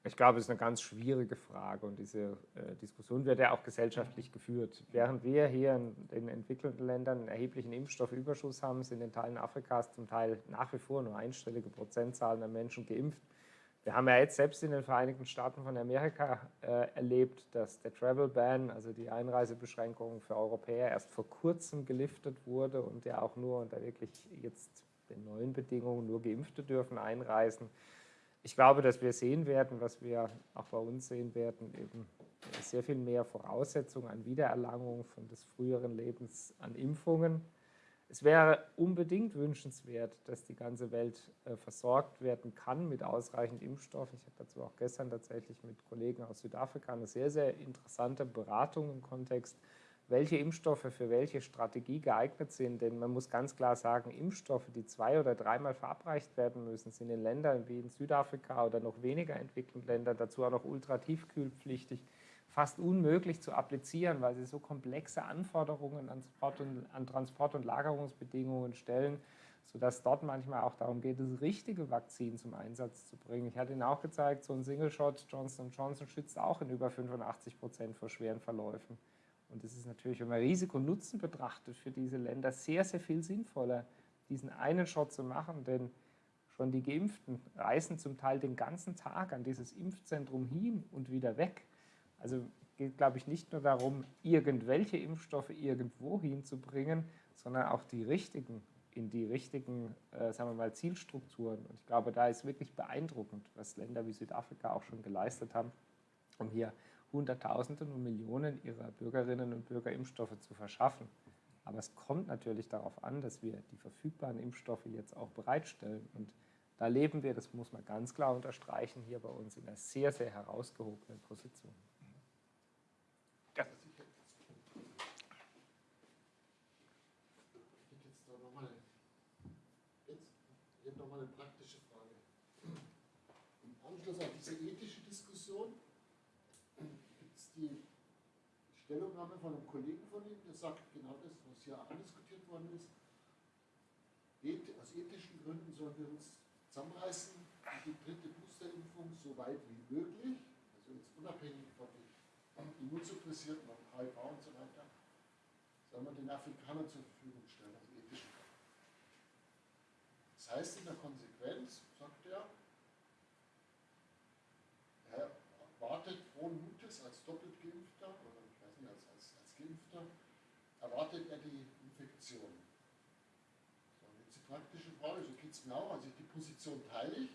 Ich glaube, es ist eine ganz schwierige Frage und diese äh, Diskussion wird ja auch gesellschaftlich geführt. Während wir hier in den entwickelten Ländern einen erheblichen Impfstoffüberschuss haben, sind in Teilen Afrikas zum Teil nach wie vor nur einstellige Prozentzahlen der Menschen geimpft. Wir haben ja jetzt selbst in den Vereinigten Staaten von Amerika äh, erlebt, dass der Travel Ban, also die Einreisebeschränkungen für Europäer, erst vor kurzem geliftet wurde und ja auch nur unter wirklich jetzt den neuen Bedingungen nur Geimpfte dürfen einreisen. Ich glaube, dass wir sehen werden, was wir auch bei uns sehen werden, eben sehr viel mehr Voraussetzungen an Wiedererlangung von des früheren Lebens an Impfungen es wäre unbedingt wünschenswert, dass die ganze Welt äh, versorgt werden kann mit ausreichend Impfstoff. Ich habe dazu auch gestern tatsächlich mit Kollegen aus Südafrika eine sehr, sehr interessante Beratung im Kontext, welche Impfstoffe für welche Strategie geeignet sind. Denn man muss ganz klar sagen, Impfstoffe, die zwei- oder dreimal verabreicht werden müssen, sind in Ländern wie in Südafrika oder noch weniger entwickelten Ländern dazu auch noch ultratiefkühlpflichtig fast unmöglich zu applizieren, weil sie so komplexe Anforderungen an Transport und, an Transport und Lagerungsbedingungen stellen, sodass dort manchmal auch darum geht, das richtige Vakzin zum Einsatz zu bringen. Ich hatte Ihnen auch gezeigt, so ein Single-Shot Johnson Johnson schützt auch in über 85 Prozent vor schweren Verläufen. Und es ist natürlich, wenn man Risiko-Nutzen betrachtet, für diese Länder sehr, sehr viel sinnvoller, diesen einen Shot zu machen, denn schon die Geimpften reisen zum Teil den ganzen Tag an dieses Impfzentrum hin und wieder weg. Also geht, glaube ich, nicht nur darum, irgendwelche Impfstoffe irgendwo hinzubringen, sondern auch die richtigen in die richtigen, äh, sagen wir mal, Zielstrukturen. Und ich glaube, da ist wirklich beeindruckend, was Länder wie Südafrika auch schon geleistet haben, um hier Hunderttausende und Millionen ihrer Bürgerinnen und Bürger Impfstoffe zu verschaffen. Aber es kommt natürlich darauf an, dass wir die verfügbaren Impfstoffe jetzt auch bereitstellen. Und da leben wir, das muss man ganz klar unterstreichen, hier bei uns in einer sehr, sehr herausgehobenen Position. Von einem Kollegen von ihm, der sagt genau das, was hier andiskutiert worden ist. Aus ethischen Gründen sollen wir uns zusammenreißen, die dritte Boosterimpfung so weit wie möglich, also jetzt unabhängig von den Immunsuppressierten und HIV und so weiter, sollen wir den Afrikanern zur Verfügung stellen, aus ethischen Gründen. Das heißt in der Konsequenz, sagt er, er wartet frohen Mutes als doppelt geimpfter Geimpfter erwartet er die Infektion. So, jetzt die praktische Frage, so geht es mir auch. Also die Position teile ich.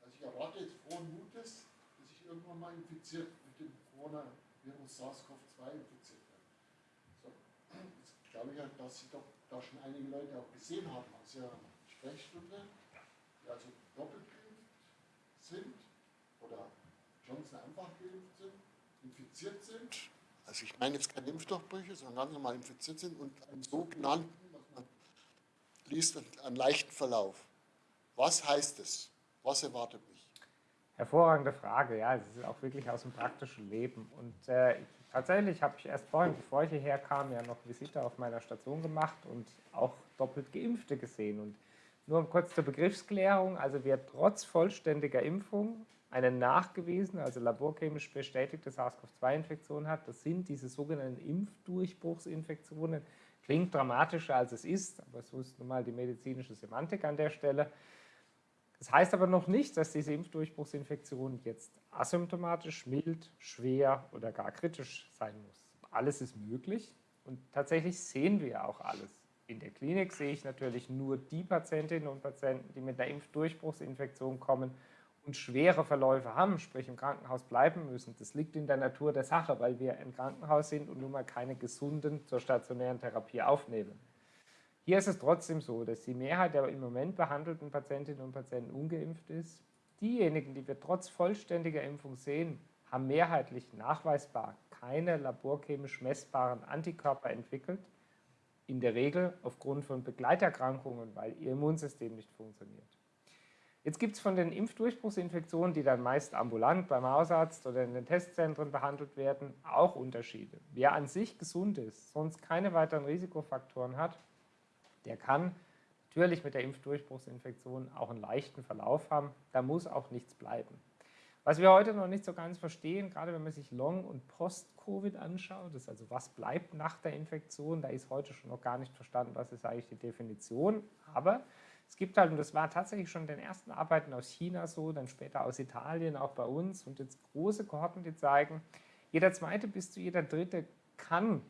Also ich erwarte jetzt frohen Mutes, dass ich irgendwann mal infiziert mit dem Coronavirus SARS-CoV-2 infiziert werde. So, jetzt glaube ich, dass Sie doch da schon einige Leute auch gesehen haben aus Ihrer Sprechstunde, die also doppelt geimpft sind oder Johnson einfach geimpft sind, infiziert sind also ich meine jetzt keine Impfstoffbrüche, sondern ganz normal infiziert sind und einen sogenannten, man liest, einen leichten Verlauf. Was heißt das? Was erwartet mich? Hervorragende Frage, ja, es ist auch wirklich aus dem praktischen Leben. Und äh, tatsächlich habe ich erst vorhin, bevor ich hierher kam, ja noch Visite auf meiner Station gemacht und auch doppelt Geimpfte gesehen. Und nur kurz zur Begriffsklärung, also wer trotz vollständiger Impfung eine nachgewiesene, also laborchemisch bestätigte SARS-CoV-2-Infektion hat. Das sind diese sogenannten Impfdurchbruchsinfektionen. Klingt dramatischer, als es ist, aber so ist nun mal die medizinische Semantik an der Stelle. Das heißt aber noch nicht, dass diese Impfdurchbruchsinfektion jetzt asymptomatisch, mild, schwer oder gar kritisch sein muss. Alles ist möglich und tatsächlich sehen wir auch alles. In der Klinik sehe ich natürlich nur die Patientinnen und Patienten, die mit einer Impfdurchbruchsinfektion kommen und schwere Verläufe haben, sprich im Krankenhaus bleiben müssen. Das liegt in der Natur der Sache, weil wir im Krankenhaus sind und nun mal keine gesunden zur stationären Therapie aufnehmen. Hier ist es trotzdem so, dass die Mehrheit der im Moment behandelten Patientinnen und Patienten ungeimpft ist. Diejenigen, die wir trotz vollständiger Impfung sehen, haben mehrheitlich nachweisbar keine laborchemisch messbaren Antikörper entwickelt, in der Regel aufgrund von Begleiterkrankungen, weil ihr Immunsystem nicht funktioniert. Jetzt gibt es von den Impfdurchbruchsinfektionen, die dann meist ambulant beim Hausarzt oder in den Testzentren behandelt werden, auch Unterschiede. Wer an sich gesund ist, sonst keine weiteren Risikofaktoren hat, der kann natürlich mit der Impfdurchbruchsinfektion auch einen leichten Verlauf haben. Da muss auch nichts bleiben. Was wir heute noch nicht so ganz verstehen, gerade wenn man sich Long- und Post-Covid anschaut, ist also, was bleibt nach der Infektion, da ist heute schon noch gar nicht verstanden, was ist eigentlich die Definition. Aber es gibt halt, und das war tatsächlich schon in den ersten Arbeiten aus China so, dann später aus Italien, auch bei uns, und jetzt große Kohorten, die zeigen, jeder zweite bis zu jeder dritte kann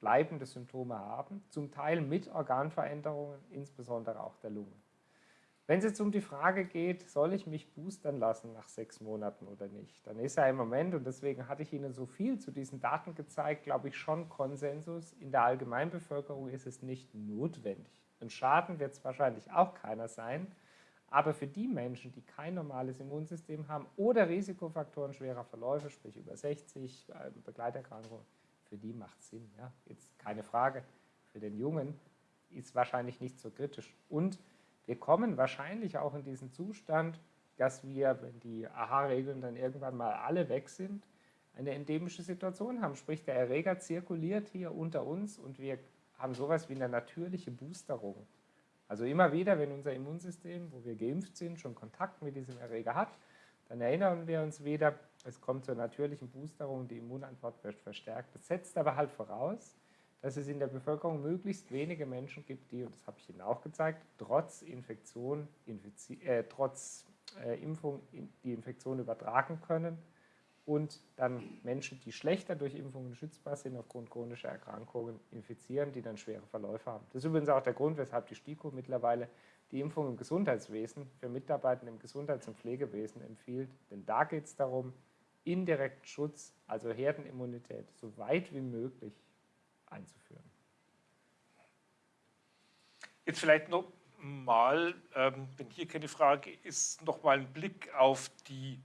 bleibende Symptome haben, zum Teil mit Organveränderungen, insbesondere auch der Lunge. Wenn es jetzt um die Frage geht, soll ich mich boostern lassen nach sechs Monaten oder nicht, dann ist ja im Moment, und deswegen hatte ich Ihnen so viel zu diesen Daten gezeigt, glaube ich schon Konsensus. In der Allgemeinbevölkerung ist es nicht notwendig. Ein Schaden wird es wahrscheinlich auch keiner sein, aber für die Menschen, die kein normales Immunsystem haben oder Risikofaktoren schwerer Verläufe, sprich über 60, äh, Begleiterkrankungen, für die macht es Sinn. Ja? Jetzt keine Frage. Für den Jungen ist wahrscheinlich nicht so kritisch. Und wir kommen wahrscheinlich auch in diesen Zustand, dass wir, wenn die AHA-Regeln dann irgendwann mal alle weg sind, eine endemische Situation haben. Sprich, der Erreger zirkuliert hier unter uns und wir haben sowas wie eine natürliche Boosterung. Also immer wieder, wenn unser Immunsystem, wo wir geimpft sind, schon Kontakt mit diesem Erreger hat, dann erinnern wir uns wieder, es kommt zur natürlichen Boosterung, die Immunantwort wird verstärkt. Das setzt aber halt voraus, dass es in der Bevölkerung möglichst wenige Menschen gibt, die, und das habe ich Ihnen auch gezeigt, trotz Infektion, äh, trotz äh, Impfung in, die Infektion übertragen können und dann Menschen, die schlechter durch Impfungen schützbar sind aufgrund chronischer Erkrankungen, infizieren, die dann schwere Verläufe haben. Das ist übrigens auch der Grund, weshalb die STIKO mittlerweile die Impfung im Gesundheitswesen für Mitarbeiter im Gesundheits- und Pflegewesen empfiehlt. Denn da geht es darum, indirekten Schutz, also Herdenimmunität, so weit wie möglich einzuführen. Jetzt vielleicht noch mal, ähm, wenn hier keine Frage ist, noch mal ein Blick auf die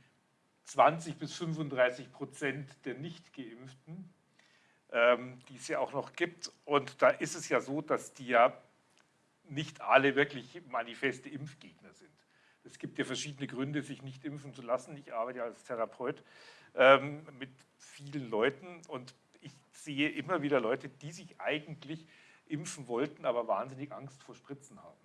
20 bis 35 Prozent der Nicht-Geimpften, ähm, die es ja auch noch gibt. Und da ist es ja so, dass die ja nicht alle wirklich manifeste Impfgegner sind. Es gibt ja verschiedene Gründe, sich nicht impfen zu lassen. Ich arbeite ja als Therapeut ähm, mit vielen Leuten und ich sehe immer wieder Leute, die sich eigentlich impfen wollten, aber wahnsinnig Angst vor Spritzen haben.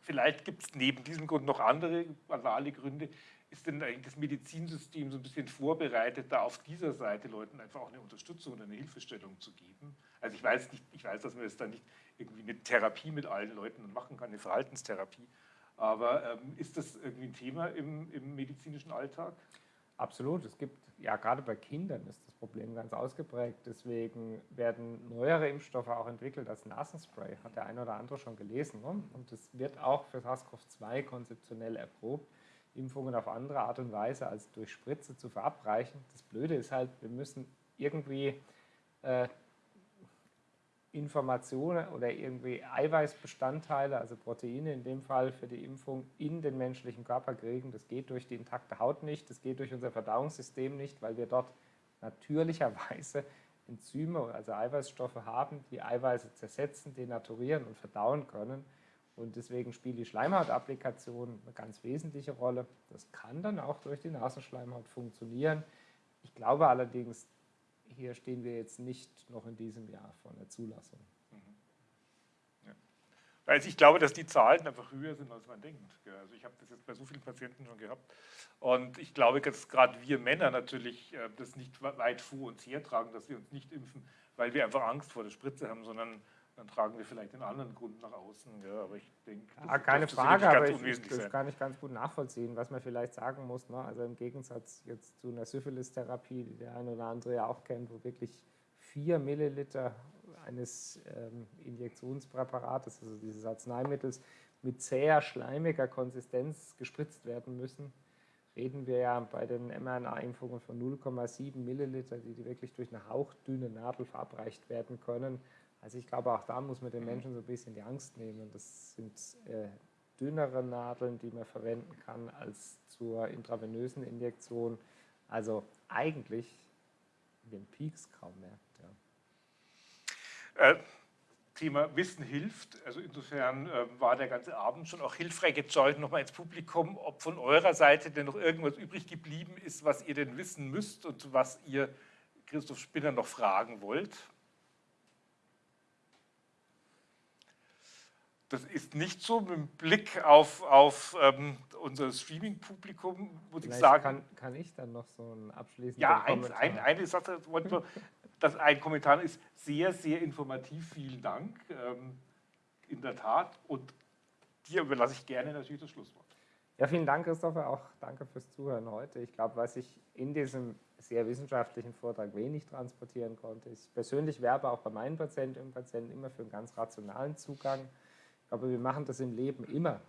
Vielleicht gibt es neben diesem Grund noch andere banale Gründe. Ist denn eigentlich das Medizinsystem so ein bisschen vorbereitet, da auf dieser Seite Leuten einfach auch eine Unterstützung und eine Hilfestellung zu geben? Also ich weiß nicht, ich weiß, dass man jetzt da nicht irgendwie eine Therapie mit allen Leuten machen kann, eine Verhaltenstherapie. Aber ähm, ist das irgendwie ein Thema im, im medizinischen Alltag? Absolut. Es gibt, ja, gerade bei Kindern ist das Problem ganz ausgeprägt. Deswegen werden neuere Impfstoffe auch entwickelt als Nasenspray. Hat der eine oder andere schon gelesen. Ne? Und das wird auch für SARS-CoV-2 konzeptionell erprobt, Impfungen auf andere Art und Weise als durch Spritze zu verabreichen. Das Blöde ist halt, wir müssen irgendwie äh, Informationen oder irgendwie Eiweißbestandteile, also Proteine in dem Fall für die Impfung, in den menschlichen Körper kriegen. Das geht durch die intakte Haut nicht, das geht durch unser Verdauungssystem nicht, weil wir dort natürlicherweise Enzyme, also Eiweißstoffe haben, die Eiweiße zersetzen, denaturieren und verdauen können. Und deswegen spielt die Schleimhautapplikation eine ganz wesentliche Rolle. Das kann dann auch durch die Nasenschleimhaut funktionieren. Ich glaube allerdings, hier stehen wir jetzt nicht noch in diesem Jahr vor einer Zulassung. Ja. Also ich glaube, dass die Zahlen einfach höher sind, als man denkt. Also ich habe das jetzt bei so vielen Patienten schon gehabt. Und ich glaube, dass gerade wir Männer natürlich äh, das nicht weit vor uns hertragen, dass wir uns nicht impfen, weil wir einfach Angst vor der Spritze haben, sondern dann tragen wir vielleicht den anderen Grund nach außen. Ja, aber ich denke, das, ja, keine Frage, aber ich, ich, das kann ich ganz gut nachvollziehen. Was man vielleicht sagen muss, ne? also im Gegensatz jetzt zu einer Syphilis-Therapie, die der eine oder andere ja auch kennt, wo wirklich vier Milliliter eines ähm, Injektionspräparates, also dieses Arzneimittels, mit zäher, schleimiger Konsistenz gespritzt werden müssen, reden wir ja bei den mRNA-Impfungen von 0,7 Milliliter, die wirklich durch eine hauchdünne Nadel verabreicht werden können Also ich glaube, auch da muss man den Menschen so ein bisschen die Angst nehmen. Das sind äh, dünnere Nadeln, die man verwenden kann als zur intravenösen Injektion. Also eigentlich den Peaks kaum merkt. Ja. Äh, Thema Wissen hilft. Also insofern äh, war der ganze Abend schon auch hilfreich. Schaue ich nochmal ins Publikum, ob von eurer Seite denn noch irgendwas übrig geblieben ist, was ihr denn wissen müsst und was ihr Christoph Spinner noch fragen wollt. Das ist nicht so mit Blick auf, auf ähm, unser Streaming-Publikum, muss Vielleicht ich sagen. Kann, kann ich dann noch so ein abschließendes Ja, eins, ein, eine Sache, das ein Kommentar ist sehr, sehr informativ. Vielen Dank. Ähm, in der Tat. Und dir überlasse ich gerne natürlich das Schlusswort. Ja, vielen Dank, Christopher. Auch danke fürs Zuhören heute. Ich glaube, was ich in diesem sehr wissenschaftlichen Vortrag wenig transportieren konnte, ich persönlich werbe auch bei meinen Patientinnen und Patienten immer für einen ganz rationalen Zugang aber wir machen das im Leben immer.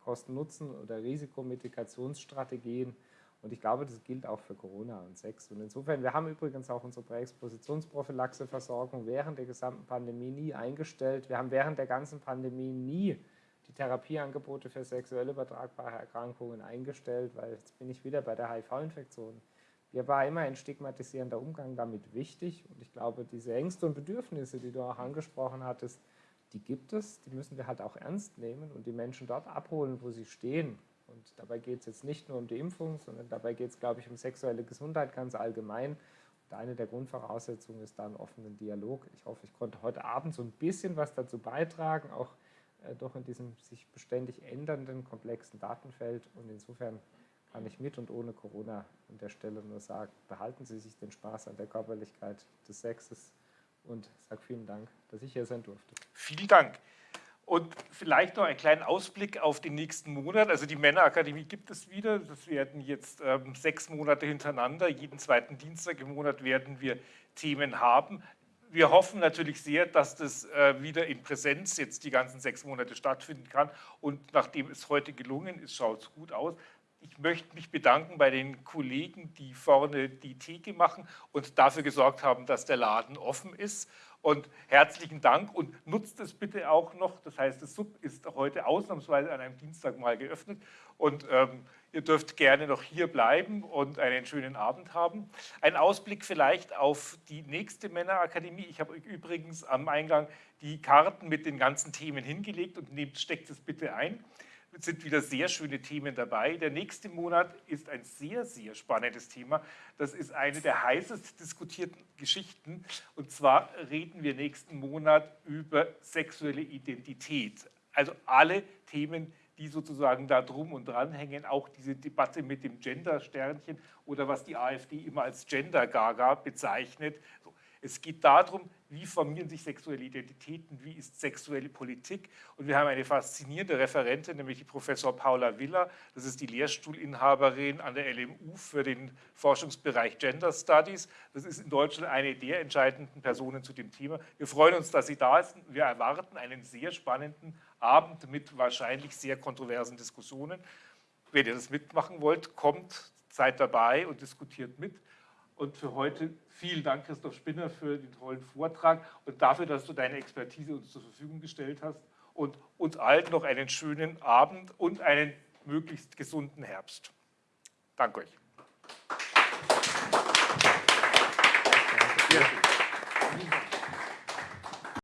Kosten-Nutzen oder Risikomitigationsstrategien. Und ich glaube, das gilt auch für Corona und Sex. Und insofern, wir haben übrigens auch unsere Präexpositionsprophylaxe-Versorgung während der gesamten Pandemie nie eingestellt. Wir haben während der ganzen Pandemie nie die Therapieangebote für sexuell übertragbare Erkrankungen eingestellt, weil jetzt bin ich wieder bei der HIV-Infektion. Mir war immer ein stigmatisierender Umgang damit wichtig und ich glaube, diese Ängste und Bedürfnisse, die du auch angesprochen hattest, die gibt es, die müssen wir halt auch ernst nehmen und die Menschen dort abholen, wo sie stehen. Und dabei geht es jetzt nicht nur um die Impfung, sondern dabei geht es, glaube ich, um sexuelle Gesundheit ganz allgemein. Und eine der Grundvoraussetzungen ist da ein offener Dialog. Ich hoffe, ich konnte heute Abend so ein bisschen was dazu beitragen, auch äh, doch in diesem sich beständig ändernden, komplexen Datenfeld. Und insofern kann ich mit und ohne Corona an der Stelle nur sagen, behalten Sie sich den Spaß an der Körperlichkeit des Sexes und sage vielen Dank, dass ich hier sein durfte. Vielen Dank. Und vielleicht noch einen kleinen Ausblick auf den nächsten Monat. Also die Männerakademie gibt es wieder. Das werden jetzt ähm, sechs Monate hintereinander. Jeden zweiten Dienstag im Monat werden wir Themen haben. Wir hoffen natürlich sehr, dass das äh, wieder in Präsenz jetzt die ganzen sechs Monate stattfinden kann. Und nachdem es heute gelungen ist, schaut es gut aus ich möchte mich bedanken bei den Kollegen, die vorne die Theke machen und dafür gesorgt haben, dass der Laden offen ist. Und herzlichen Dank und nutzt es bitte auch noch. Das heißt, das Sub ist heute ausnahmsweise an einem Dienstag mal geöffnet. Und ähm, ihr dürft gerne noch hier bleiben und einen schönen Abend haben. Ein Ausblick vielleicht auf die nächste Männerakademie. Ich habe übrigens am Eingang die Karten mit den ganzen Themen hingelegt und nehmt, steckt es bitte ein sind wieder sehr schöne Themen dabei. Der nächste Monat ist ein sehr, sehr spannendes Thema. Das ist eine der heißest diskutierten Geschichten. Und zwar reden wir nächsten Monat über sexuelle Identität. Also alle Themen, die sozusagen da drum und dran hängen, auch diese Debatte mit dem Gender-Sternchen oder was die AfD immer als Gender-Gaga bezeichnet. Es geht darum, wie formieren sich sexuelle Identitäten, wie ist sexuelle Politik. Und wir haben eine faszinierende Referentin, nämlich die Professor Paula Willer. Das ist die Lehrstuhlinhaberin an der LMU für den Forschungsbereich Gender Studies. Das ist in Deutschland eine der entscheidenden Personen zu dem Thema. Wir freuen uns, dass sie da ist. Wir erwarten einen sehr spannenden Abend mit wahrscheinlich sehr kontroversen Diskussionen. Wenn ihr das mitmachen wollt, kommt, seid dabei und diskutiert mit. Und für heute vielen Dank, Christoph Spinner, für den tollen Vortrag und dafür, dass du deine Expertise uns zur Verfügung gestellt hast. Und uns allen noch einen schönen Abend und einen möglichst gesunden Herbst. Danke euch. Schön.